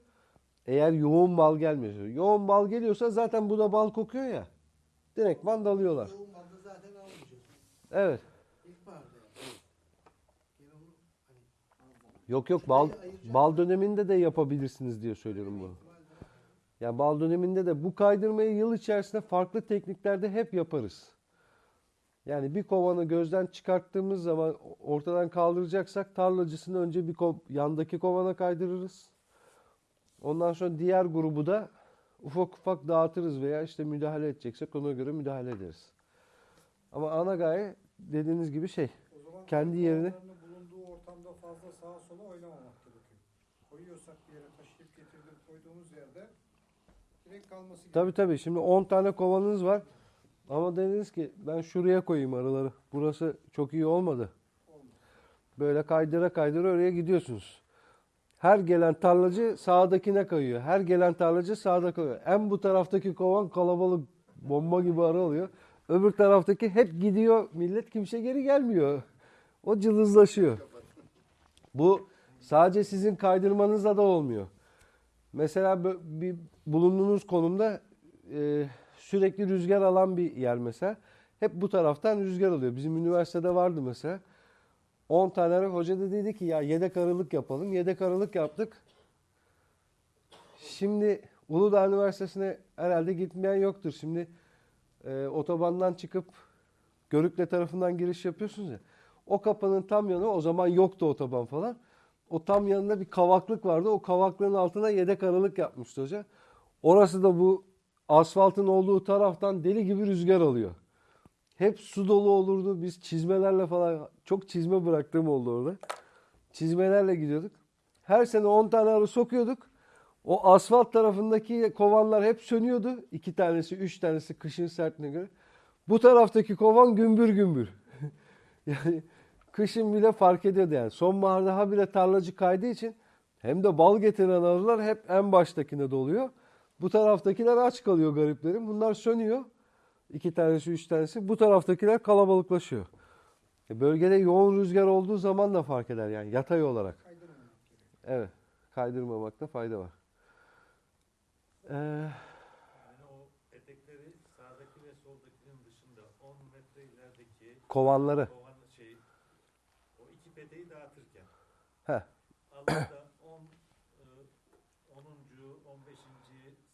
Eğer yoğun bal gelmiyorsa. Yoğun bal geliyorsa zaten bu da bal kokuyor ya. Dalıyorlar. Yoğun balda zaten almayacağız. Evet. Yani. Hani Yok yok bal bal döneminde de yapabilirsiniz diye söylüyorum bunu. Ya bal döneminde de bu kaydırmayı yıl içerisinde farklı tekniklerde hep yaparız. Yani bir kovanı gözden çıkarttığımız zaman ortadan kaldıracaksak tarlacısını önce bir ko- yandaki kovana kaydırırız. Ondan sonra diğer grubu da ufak ufak dağıtırız veya işte müdahale edeceksek ona göre müdahale ederiz. Ama ana gaye dediğiniz gibi şey. Kendi kovanlarının bulunduğu ortamda fazla sağa sola oynamamak gerekiyor. Koyuyorsak bir yere taşıyıp getirdik koyduğumuz yerde direkt kalması gerekiyor. Tabii tabii şimdi 10 tane kovanınız var. Ama dediniz ki ben şuraya koyayım arıları. Burası çok iyi olmadı. Böyle kaydıra kaydıra oraya gidiyorsunuz. Her gelen tarlacı sağdakine kayıyor. Her gelen tarlacı sağda kayıyor. En bu taraftaki kovan kalabalık bomba gibi arı oluyor. Öbür taraftaki hep gidiyor. Millet kimse geri gelmiyor. O cılızlaşıyor. Bu sadece sizin kaydırmanızla da olmuyor. Mesela bir bulunduğunuz konumda e, sürekli rüzgar alan bir yer mesela. Hep bu taraftan rüzgar alıyor. Bizim üniversitede vardı mesela. 10 tane hoca da dedi ki ya yedek arılık yapalım. Yedek arılık yaptık. Şimdi Uludağ Üniversitesi'ne herhalde gitmeyen yoktur. Şimdi e, otobandan çıkıp Görükle tarafından giriş yapıyorsunuz ya. O kapının tam yanı o zaman yoktu otoban falan. O tam yanında bir kavaklık vardı. O kavaklığın altına yedek aralık yapmıştı hoca. Orası da bu asfaltın olduğu taraftan deli gibi rüzgar alıyor. Hep su dolu olurdu. Biz çizmelerle falan çok çizme bıraktığım oldu orada. Çizmelerle gidiyorduk. Her sene 10 tane arı sokuyorduk. O asfalt tarafındaki kovanlar hep sönüyordu. İki tanesi, üç tanesi kışın sertliğine göre. Bu taraftaki kovan gümbür gümbür. (laughs) yani kışın bile fark ediyordu yani. Sonbaharda daha bile tarlacı kaydığı için hem de bal getiren arılar hep en baştakine doluyor. Bu taraftakiler aç kalıyor gariplerim. Bunlar sönüyor. İki tanesi, üç tanesi. Bu taraftakiler kalabalıklaşıyor. E, bölgede yoğun rüzgar olduğu zaman da fark eder yani yatay olarak. Evet. Kaydırmamakta fayda var. Ee, Yani o etekleri sağdaki ve soldakinin dışında 10 metre ilerideki kovanları. kovan şey o iki peteği dağıtırken Heh. Allah'ta 10 e, 10. 15.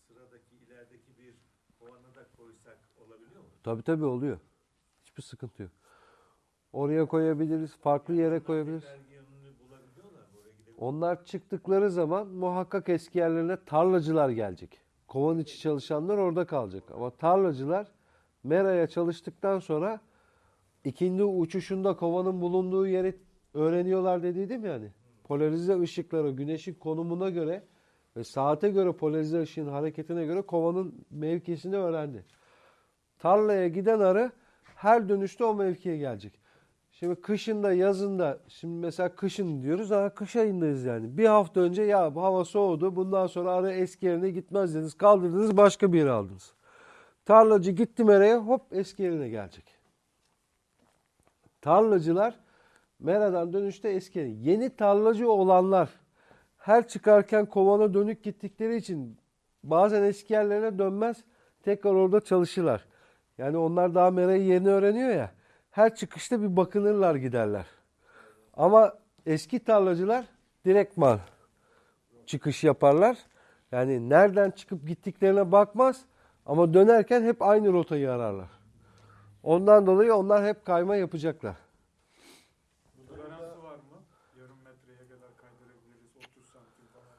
sıradaki ilerideki bir kovanı da koysak olabiliyor mu? Tabii tabii oluyor. Hiçbir sıkıntı yok. Oraya koyabiliriz. Farklı yere koyabiliriz. Onlar çıktıkları zaman muhakkak eski yerlerine tarlacılar gelecek. Kovan içi çalışanlar orada kalacak. Ama tarlacılar meraya çalıştıktan sonra ikindi uçuşunda kovanın bulunduğu yeri öğreniyorlar dediydim yani. Polarize ışıkları güneşin konumuna göre ve saate göre polarize ışığın hareketine göre kovanın mevkisini öğrendi. Tarlaya giden arı her dönüşte o mevkiye gelecek. Şimdi kışında yazında şimdi mesela kışın diyoruz ama kış ayındayız yani. Bir hafta önce ya bu hava soğudu bundan sonra arı eski yerine gitmez dediniz. Kaldırdınız başka bir yere aldınız. Tarlacı gitti meraya hop eski yerine gelecek. Tarlacılar meradan dönüşte eski yerine. Yeni tarlacı olanlar her çıkarken kovana dönük gittikleri için bazen eski yerlerine dönmez tekrar orada çalışırlar. Yani onlar daha merayı yeni öğreniyor ya. Her çıkışta bir bakınırlar giderler. Ama eski tarlacılar direktman çıkış yaparlar. Yani nereden çıkıp gittiklerine bakmaz ama dönerken hep aynı rotayı ararlar. Ondan dolayı onlar hep kayma yapacaklar. Toleransı var mı? Yarım metreye kadar kaydırabiliriz. 30 santim falan.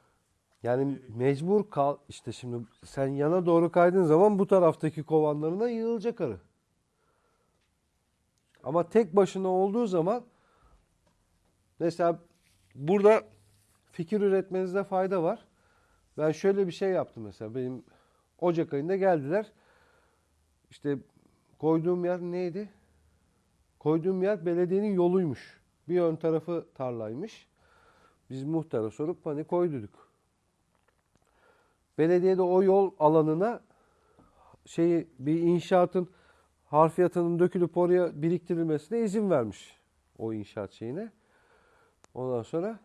Yani mecbur kal işte şimdi sen yana doğru kaydığın zaman bu taraftaki kovanlarına yığılacak arı. Ama tek başına olduğu zaman mesela burada fikir üretmenizde fayda var. Ben şöyle bir şey yaptım mesela benim Ocak ayında geldiler. İşte koyduğum yer neydi? Koyduğum yer belediyenin yoluymuş. Bir ön tarafı tarlaymış. Biz muhtara sorup hani koyduk. Belediyede o yol alanına şeyi bir inşaatın harfiyatının dökülüp oraya biriktirilmesine izin vermiş o inşaat şeyine. Ondan sonra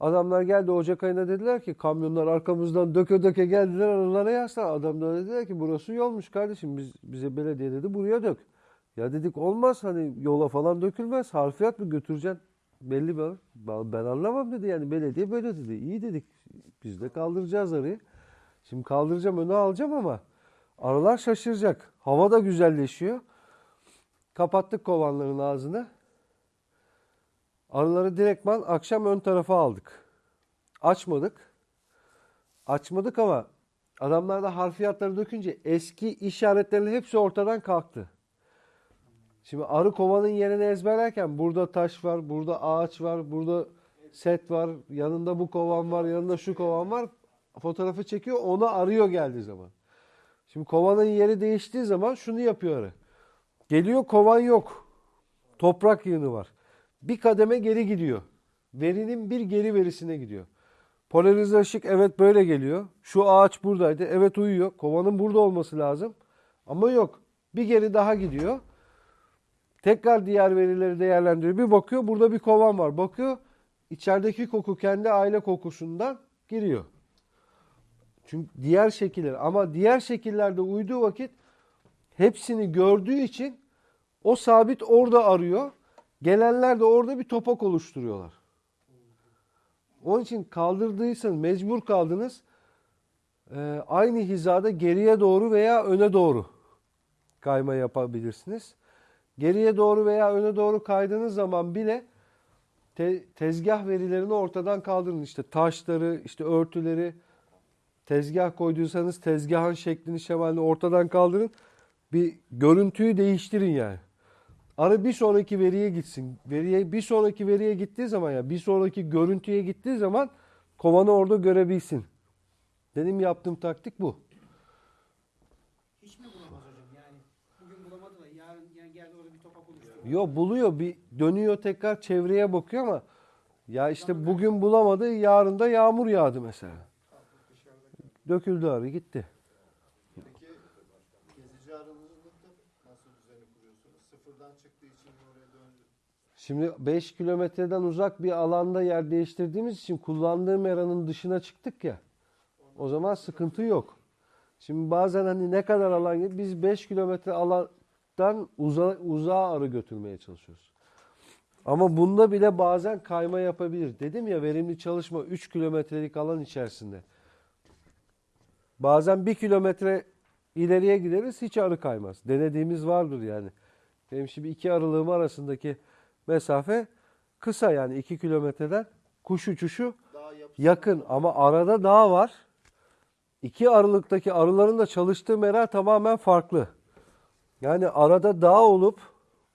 adamlar geldi Ocak ayında dediler ki kamyonlar arkamızdan döke döke geldiler aralara yaslar. Adamlar dediler ki burası yolmuş kardeşim biz bize belediye dedi buraya dök. Ya dedik olmaz hani yola falan dökülmez harfiyat mı götüreceksin belli bir ben anlamam dedi yani belediye böyle dedi. İyi dedik biz de kaldıracağız arıyı. Şimdi kaldıracağım öne alacağım ama arılar şaşıracak. Hava da güzelleşiyor. Kapattık kovanların ağzını. Arıları direktman akşam ön tarafa aldık. Açmadık. Açmadık ama adamlar da harfiyatları dökünce eski işaretlerin hepsi ortadan kalktı. Şimdi arı kovanın yerini ezberlerken burada taş var, burada ağaç var, burada set var, yanında bu kovan var, yanında şu kovan var. Fotoğrafı çekiyor, onu arıyor geldiği zaman. Şimdi kovanın yeri değiştiği zaman şunu yapıyor arı. Geliyor kovan yok. Toprak yığını var. Bir kademe geri gidiyor. Verinin bir geri verisine gidiyor. Polarize ışık evet böyle geliyor. Şu ağaç buradaydı. Evet uyuyor. Kovanın burada olması lazım. Ama yok. Bir geri daha gidiyor. Tekrar diğer verileri değerlendiriyor. Bir bakıyor burada bir kovan var. Bakıyor içerideki koku kendi aile kokusundan giriyor. Çünkü diğer şekiller ama diğer şekillerde uyduğu vakit hepsini gördüğü için o sabit orada arıyor. Gelenler de orada bir topak oluşturuyorlar. Onun için kaldırdıysanız mecbur kaldınız e, aynı hizada geriye doğru veya öne doğru kayma yapabilirsiniz. Geriye doğru veya öne doğru kaydığınız zaman bile te- tezgah verilerini ortadan kaldırın. İşte taşları, işte örtüleri, tezgah koyduysanız tezgahın şeklini, şemalini ortadan kaldırın. Bir görüntüyü değiştirin yani. Arı bir sonraki veriye gitsin. Veriye bir sonraki veriye gittiği zaman ya bir sonraki görüntüye gittiği zaman kovanı orada görebilsin. Benim yaptığım taktik bu. Hiç mi bulamaz hocam? Yani bugün bulamadı da yarın yani geldi orada bir topak oluştu. Yo buluyor bir dönüyor tekrar çevreye bakıyor ama ya işte bugün bulamadı yarın da yağmur yağdı mesela. Döküldü arı gitti. Şimdi 5 kilometreden uzak bir alanda yer değiştirdiğimiz için kullandığım meranın dışına çıktık ya. O zaman sıkıntı yok. Şimdi bazen hani ne kadar alan biz 5 kilometre alandan uza, uzağa arı götürmeye çalışıyoruz. Ama bunda bile bazen kayma yapabilir. Dedim ya verimli çalışma 3 kilometrelik alan içerisinde. Bazen 1 kilometre ileriye gideriz hiç arı kaymaz. Denediğimiz vardır yani. Benim şimdi iki aralığım arasındaki mesafe kısa yani 2 kilometreden kuş uçuşu yakın ama arada dağ var. İki aralıktaki arıların da çalıştığı mera tamamen farklı. Yani arada dağ olup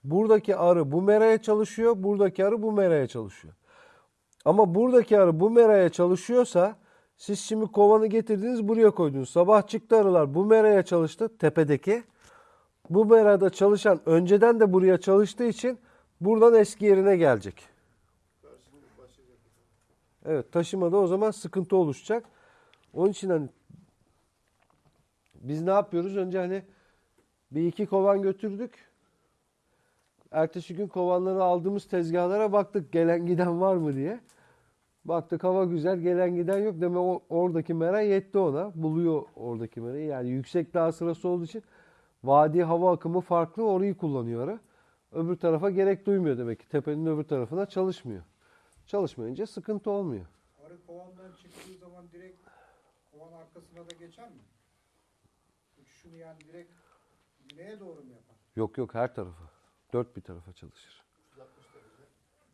buradaki arı bu meraya çalışıyor, buradaki arı bu meraya çalışıyor. Ama buradaki arı bu meraya çalışıyorsa siz şimdi kovanı getirdiniz buraya koydunuz. Sabah çıktı arılar bu meraya çalıştı tepedeki. Bu merada çalışan önceden de buraya çalıştığı için buradan eski yerine gelecek. Evet taşımada o zaman sıkıntı oluşacak. Onun için hani biz ne yapıyoruz? Önce hani bir iki kovan götürdük. Ertesi gün kovanları aldığımız tezgahlara baktık gelen giden var mı diye. Baktık hava güzel gelen giden yok. Demek oradaki mera yetti ona. Buluyor oradaki merayı. Yani yüksek dağ sırası olduğu için vadi hava akımı farklı orayı kullanıyor. Öbür tarafa gerek duymuyor demek ki. Tepenin öbür tarafına çalışmıyor. Çalışmayınca sıkıntı olmuyor. Arı kovandan çıktığı zaman direkt kovan arkasına da geçer mi? Uçuşunu yani direkt güneye doğru mu yapar? Yok yok her tarafa. Dört bir tarafa çalışır.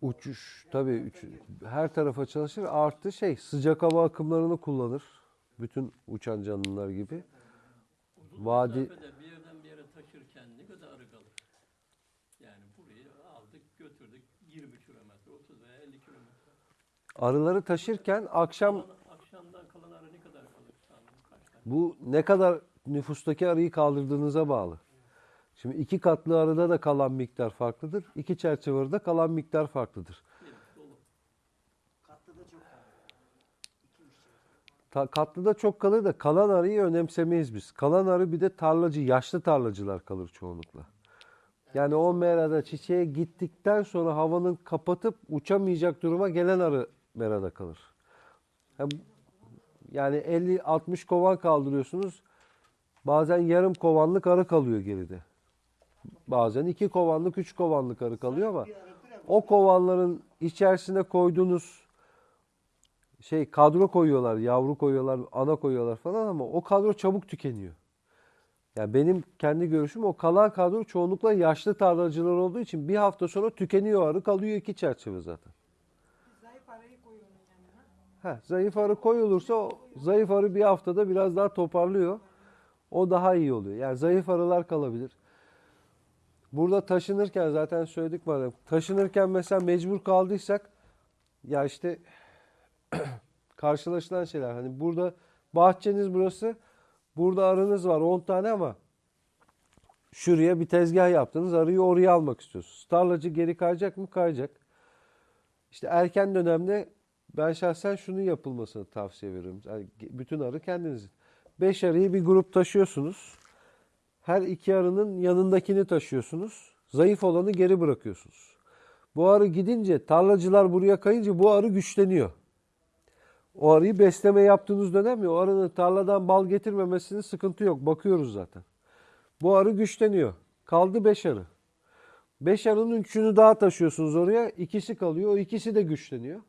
Uçuş tabii üç, her tarafa çalışır. Artı şey sıcak hava akımlarını kullanır. Bütün uçan canlılar gibi. Uzun Vadi- mesafede bir yerden bir yere taşırken ne kadar arı kalır? Yani burayı aldık götürdük 20 kilometre, 30 veya 50 kilometre. Arıları taşırken akşam Kalan- akşamdan kalan arı ne kadar kalır? Sanırım kaç tane? bu ne kadar nüfustaki arıyı kaldırdığınıza bağlı. Şimdi iki katlı arıda da kalan miktar farklıdır. İki çerçeve arıda kalan miktar farklıdır. Ta, katlıda çok kalır da kalan arıyı önemsemeyiz biz. Kalan arı bir de tarlacı, yaşlı tarlacılar kalır çoğunlukla. Yani o merada çiçeğe gittikten sonra havanın kapatıp uçamayacak duruma gelen arı merada kalır. Yani 50-60 kovan kaldırıyorsunuz. Bazen yarım kovanlık arı kalıyor geride. Bazen iki kovanlık, üç kovanlık arı kalıyor ama o kovanların içerisine koyduğunuz şey kadro koyuyorlar, yavru koyuyorlar, ana koyuyorlar falan ama o kadro çabuk tükeniyor. Yani benim kendi görüşüm o kalan kadro çoğunlukla yaşlı tarlacılar olduğu için bir hafta sonra tükeniyor arı kalıyor iki çerçeve zaten. Zayıf arayı koy onun yanına. Ha, zayıf arı koyulursa o zayıf arı bir haftada biraz daha toparlıyor. O daha iyi oluyor. Yani zayıf arılar kalabilir. Burada taşınırken zaten söyledik madem. Taşınırken mesela mecbur kaldıysak ya işte (clears throat) karşılaşılan şeyler. Hani burada bahçeniz burası. Burada arınız var 10 tane ama şuraya bir tezgah yaptınız. Arıyı oraya almak istiyorsunuz. Tarlacı geri kayacak mı? Kayacak. İşte erken dönemde ben şahsen şunu yapılmasını tavsiye veriyorum. Yani bütün arı kendinizin. Beş arıyı bir grup taşıyorsunuz. Her iki arının yanındakini taşıyorsunuz. Zayıf olanı geri bırakıyorsunuz. Bu arı gidince tarlacılar buraya kayınca bu arı güçleniyor. O arıyı besleme yaptığınız dönem ya o arının tarladan bal getirmemesinin sıkıntı yok. Bakıyoruz zaten. Bu arı güçleniyor. Kaldı beş arı. Beş arının üçünü daha taşıyorsunuz oraya. İkisi kalıyor. O ikisi de güçleniyor.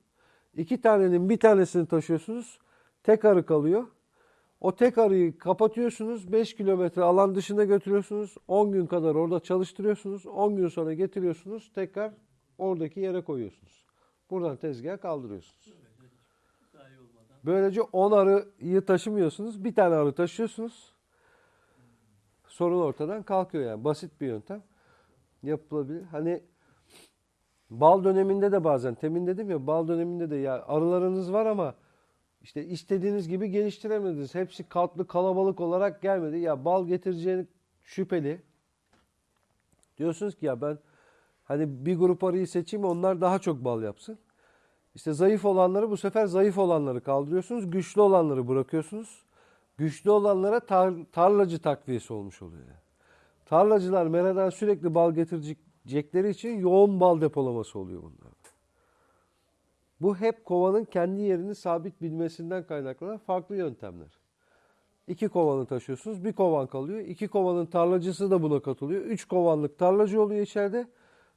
İki tanenin bir tanesini taşıyorsunuz. Tek arı kalıyor. O tek arıyı kapatıyorsunuz. 5 kilometre alan dışına götürüyorsunuz. 10 gün kadar orada çalıştırıyorsunuz. 10 gün sonra getiriyorsunuz. Tekrar oradaki yere koyuyorsunuz. Buradan tezgaha kaldırıyorsunuz. Böylece 10 arıyı taşımıyorsunuz. Bir tane arı taşıyorsunuz. Sorun ortadan kalkıyor yani. Basit bir yöntem. Yapılabilir. Hani bal döneminde de bazen temin dedim ya bal döneminde de ya arılarınız var ama işte istediğiniz gibi geliştiremediniz. Hepsi katlı kalabalık olarak gelmedi. Ya bal getireceğini şüpheli. Diyorsunuz ki ya ben hani bir grup arıyı seçeyim onlar daha çok bal yapsın. İşte zayıf olanları bu sefer zayıf olanları kaldırıyorsunuz. Güçlü olanları bırakıyorsunuz. Güçlü olanlara tar- tarlacı takviyesi olmuş oluyor. Tarlacılar meradan sürekli bal getirecekleri için yoğun bal depolaması oluyor bunlar. Bu hep kovanın kendi yerini sabit bilmesinden kaynaklanan farklı yöntemler. İki kovanı taşıyorsunuz, bir kovan kalıyor. İki kovanın tarlacısı da buna katılıyor. Üç kovanlık tarlacı oluyor içeride.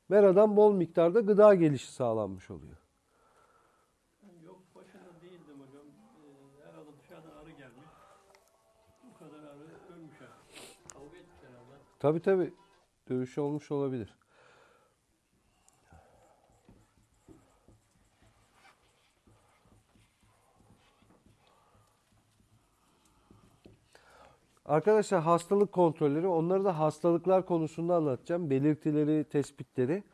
Meradan bol miktarda gıda gelişi sağlanmış oluyor. Yok başında değildim hocam. Ee, herhalde dışarıdan arı gelmiş. Bu kadar arı ölmüş artık. Kavga etmiş herhalde. Tabii tabii. Dövüş olmuş olabilir. Arkadaşlar hastalık kontrolleri, onları da hastalıklar konusunda anlatacağım. Belirtileri, tespitleri,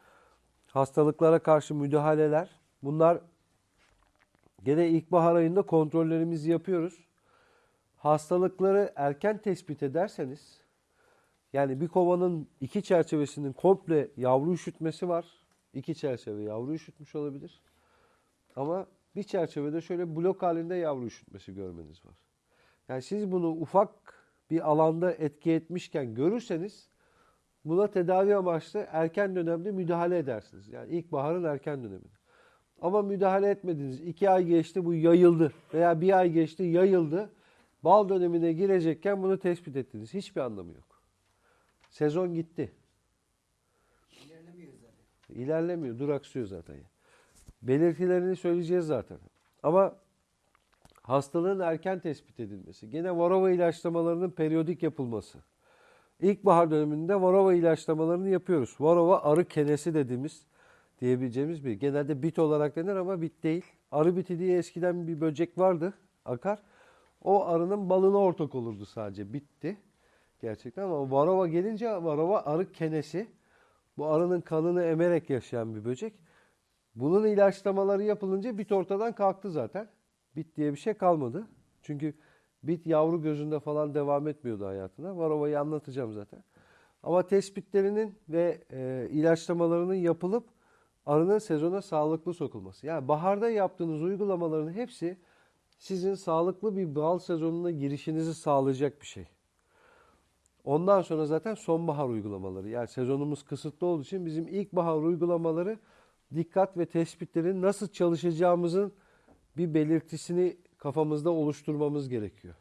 hastalıklara karşı müdahaleler. Bunlar gene ilkbahar ayında kontrollerimizi yapıyoruz. Hastalıkları erken tespit ederseniz, yani bir kovanın iki çerçevesinin komple yavru üşütmesi var. İki çerçeve yavru üşütmüş olabilir. Ama bir çerçevede şöyle blok halinde yavru üşütmesi görmeniz var. Yani siz bunu ufak bir alanda etki etmişken görürseniz buna tedavi amaçlı erken dönemde müdahale edersiniz. Yani ilkbaharın erken döneminde. Ama müdahale etmediniz. iki ay geçti bu yayıldı veya bir ay geçti yayıldı. Bal dönemine girecekken bunu tespit ettiniz. Hiçbir anlamı yok. Sezon gitti. İlerlemiyor zaten. İlerlemiyor, duraksıyor zaten. Belirtilerini söyleyeceğiz zaten. Ama hastalığın erken tespit edilmesi, gene varova ilaçlamalarının periyodik yapılması. İlkbahar döneminde varova ilaçlamalarını yapıyoruz. Varova arı kenesi dediğimiz, diyebileceğimiz bir. Genelde bit olarak denir ama bit değil. Arı biti diye eskiden bir böcek vardı, akar. O arının balına ortak olurdu sadece, bitti. Gerçekten ama varova gelince varova arı kenesi. Bu arının kanını emerek yaşayan bir böcek. Bunun ilaçlamaları yapılınca bit ortadan kalktı zaten. Bit diye bir şey kalmadı. Çünkü bit yavru gözünde falan devam etmiyordu hayatına. Varova'yı anlatacağım zaten. Ama tespitlerinin ve e, ilaçlamalarının yapılıp arının sezona sağlıklı sokulması. Yani baharda yaptığınız uygulamaların hepsi sizin sağlıklı bir bal sezonuna girişinizi sağlayacak bir şey. Ondan sonra zaten sonbahar uygulamaları. Yani sezonumuz kısıtlı olduğu için bizim ilkbahar uygulamaları dikkat ve tespitlerin nasıl çalışacağımızın bir belirtisini kafamızda oluşturmamız gerekiyor.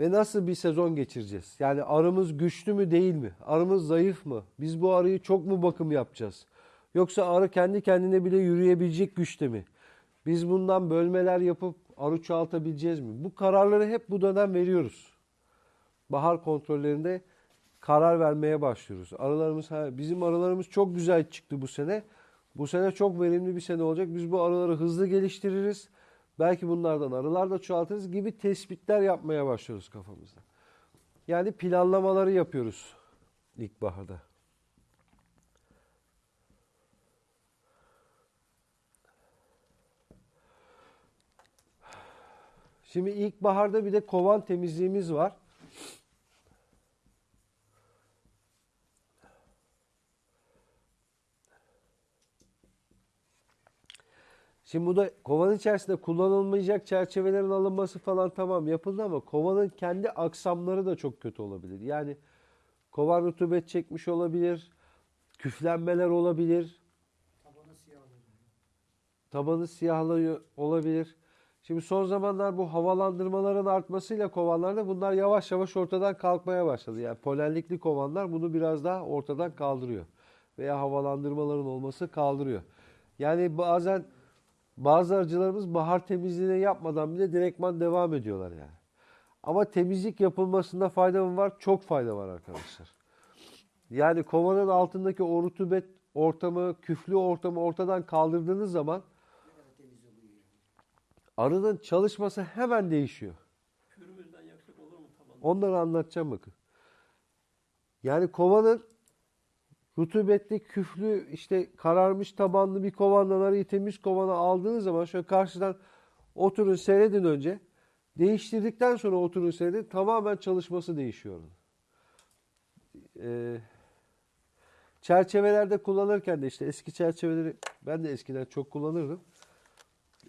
Ve nasıl bir sezon geçireceğiz? Yani arımız güçlü mü değil mi? Arımız zayıf mı? Biz bu arıyı çok mu bakım yapacağız? Yoksa arı kendi kendine bile yürüyebilecek güçte mi? Biz bundan bölmeler yapıp arı çoğaltabileceğiz mi? Bu kararları hep bu dönem veriyoruz. bahar kontrollerinde karar vermeye başlıyoruz. Arılarımız bizim arılarımız çok güzel çıktı bu sene. Bu sene çok verimli bir sene olacak. Biz bu arıları hızlı geliştiririz. Belki bunlardan arılar da çoğaltırız gibi tespitler yapmaya başlıyoruz kafamızda. Yani planlamaları yapıyoruz ilkbaharda. Şimdi ilkbaharda bir de kovan temizliğimiz var. Şimdi bu da kovanın içerisinde kullanılmayacak çerçevelerin alınması falan tamam yapıldı ama kovanın kendi aksamları da çok kötü olabilir. Yani kovan rutubet çekmiş olabilir, küflenmeler olabilir, Tabanı siyah oluyor. tabanı siyahlığı olabilir. Şimdi son zamanlar bu havalandırmaların artmasıyla kovanlarda bunlar yavaş yavaş ortadan kalkmaya başladı. Yani polenlikli kovanlar bunu biraz daha ortadan kaldırıyor. Veya havalandırmaların olması kaldırıyor. Yani bazen bazı arıcılarımız bahar temizliğini yapmadan bile direktman devam ediyorlar yani. Ama temizlik yapılmasında fayda mı var? Çok fayda var arkadaşlar. Yani kovanın altındaki o rutubet ortamı, küflü ortamı ortadan kaldırdığınız zaman arının çalışması hemen değişiyor. Onları anlatacağım bakın. Yani kovanın rutubetli, küflü, işte kararmış tabanlı bir kovandan arıyı temiz kovana aldığınız zaman şöyle karşıdan oturun seyredin önce. Değiştirdikten sonra oturun seyredin. Tamamen çalışması değişiyor. Ee, çerçevelerde kullanırken de işte eski çerçeveleri ben de eskiden çok kullanırdım.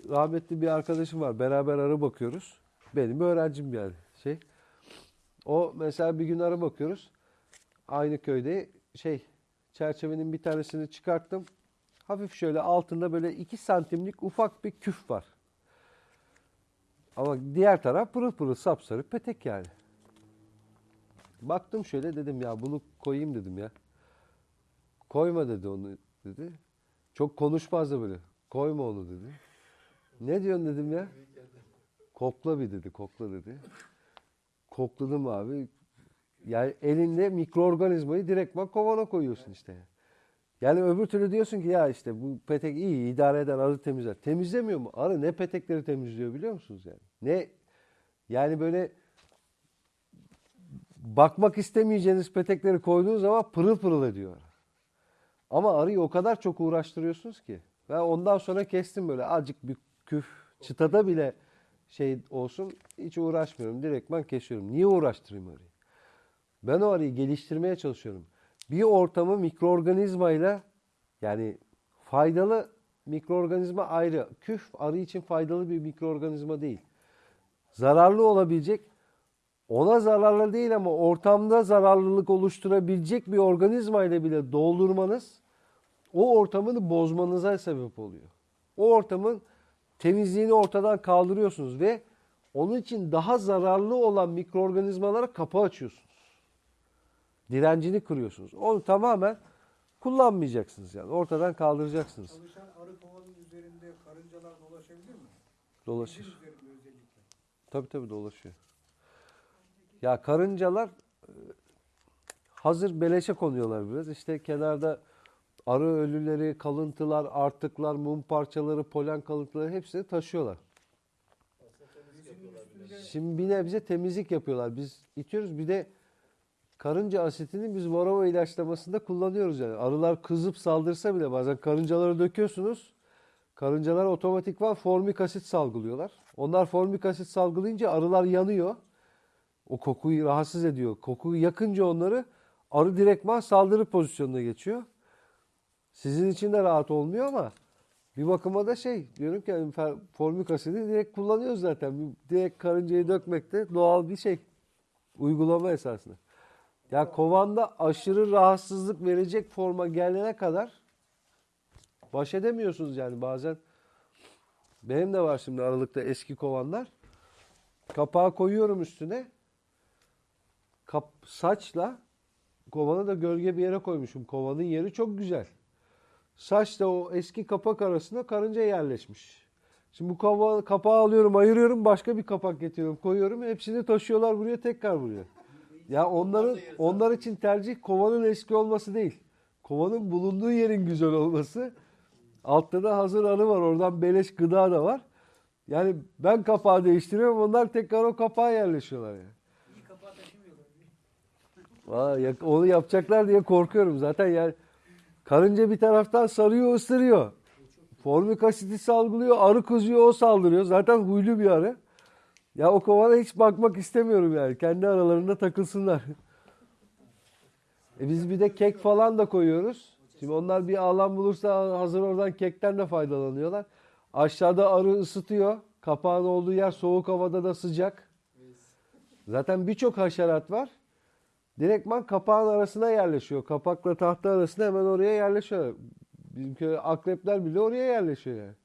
Rahmetli bir arkadaşım var. Beraber arı bakıyoruz. Benim öğrencim yani şey. O mesela bir gün arı bakıyoruz. Aynı köyde şey çerçevenin bir tanesini çıkarttım. Hafif şöyle altında böyle 2 santimlik ufak bir küf var. Ama diğer taraf pırıl pırıl sapsarı petek yani. Baktım şöyle dedim ya bunu koyayım dedim ya. Koyma dedi onu dedi. Çok konuşmaz da böyle. Koyma onu dedi. Ne diyorsun dedim ya. Kokla bir dedi kokla dedi. Kokladım abi. Yani elinde mikroorganizmayı direktman kovana koyuyorsun işte. Yani öbür türlü diyorsun ki ya işte bu petek iyi idare eder arı temizler. Temizlemiyor mu? Arı ne petekleri temizliyor biliyor musunuz yani? Ne yani böyle bakmak istemeyeceğiniz petekleri koyduğunuz zaman pırıl pırıl ediyor. Ama arıyı o kadar çok uğraştırıyorsunuz ki. Ben ondan sonra kestim böyle azıcık bir küf çıtada bile şey olsun hiç uğraşmıyorum. Direktman kesiyorum. Niye uğraştırayım arıyı? Ben o arıyı geliştirmeye çalışıyorum. Bir ortamı mikroorganizmayla yani faydalı mikroorganizma ayrı. Küf arı için faydalı bir mikroorganizma değil. Zararlı olabilecek ona zararlı değil ama ortamda zararlılık oluşturabilecek bir organizma ile bile doldurmanız o ortamını bozmanıza sebep oluyor. O ortamın temizliğini ortadan kaldırıyorsunuz ve onun için daha zararlı olan mikroorganizmalara kapı açıyorsunuz. Direncini kırıyorsunuz. Onu tamamen kullanmayacaksınız yani. Ortadan kaldıracaksınız. Çalışan arı kovanın üzerinde karıncalar dolaşabilir mi? Dolaşır. Tabii tabii dolaşıyor. Ya karıncalar e, hazır beleşe konuyorlar biraz. İşte kenarda arı ölüleri, kalıntılar, artıklar, mum parçaları, polen kalıntıları hepsini taşıyorlar. Şimdi bir nebze temizlik yapıyorlar. Biz itiyoruz. Bir de karınca asitini biz varroa ilaçlamasında kullanıyoruz yani. Arılar kızıp saldırsa bile bazen karıncaları döküyorsunuz. Karıncalar otomatikman formik asit salgılıyorlar. Onlar formik asit salgılayınca arılar yanıyor. O kokuyu rahatsız ediyor. Kokuyu yakınca onları arı direktman saldırı pozisyonuna geçiyor. Sizin için de rahat olmuyor ama bir bakıma da şey diyorum ki formik asidi direkt kullanıyoruz zaten. Direkt karıncayı dökmek de doğal bir şey. Uygulama esasında. Ya kovanda aşırı rahatsızlık verecek forma gelene kadar baş edemiyorsunuz yani bazen. Benim de var şimdi aralıkta eski kovanlar. Kapağı koyuyorum üstüne. Kap, saçla kovanı da gölge bir yere koymuşum. Kovanın yeri çok güzel. Saçla o eski kapak arasında karınca yerleşmiş. Şimdi bu kava, kapağı alıyorum, ayırıyorum, başka bir kapak getiriyorum, koyuyorum. Hepsini taşıyorlar buraya, tekrar buraya. Ya onların onlar için tercih kovanın eski olması değil. Kovanın bulunduğu yerin güzel olması. Altta da hazır arı var. Oradan beleş gıda da var. Yani ben kapağı değiştiriyorum. Onlar tekrar o kapağa yerleşiyorlar yani. İyi kapağı taşımıyorlar. Vay, ya- onu yapacaklar diye korkuyorum. Zaten yani karınca bir taraftan sarıyor, ısırıyor. Formik asiti salgılıyor, arı kızıyor, o saldırıyor. Zaten huylu bir arı. Ya o kovana hiç bakmak istemiyorum yani. Kendi aralarında takılsınlar. E biz bir de kek falan da koyuyoruz. Şimdi onlar bir alan bulursa hazır oradan kekten de faydalanıyorlar. Aşağıda arı ısıtıyor. Kapağın olduğu yer soğuk havada da sıcak. Zaten birçok haşerat var. Direktman kapağın arasına yerleşiyor. Kapakla tahta arasında hemen oraya yerleşiyor. Bizim köy akrepler bile oraya yerleşiyor yani.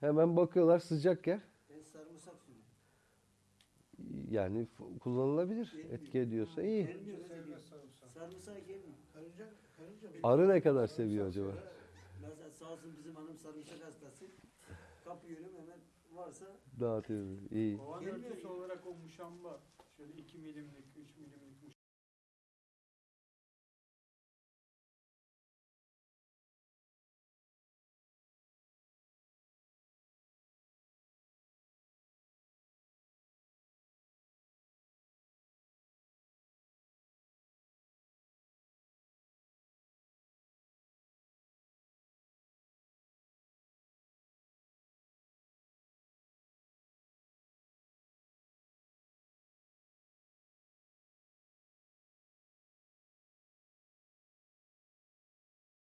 Hemen bakıyorlar sıcak yer. Yani kullanılabilir. Etki ediyorsa iyi. Sarımsak. Sarımsak gelmiyor. Karınca, karınca mı? Arı ne kadar seviyor acaba? Mesela sağ olsun bizim hanım sarımsak hastası. Kapıyorum hemen varsa Dağıtıyor. İyi. Kovan Gelmiyor örtüsü olarak o muşamba şöyle 2 milimlik, 3 milimlik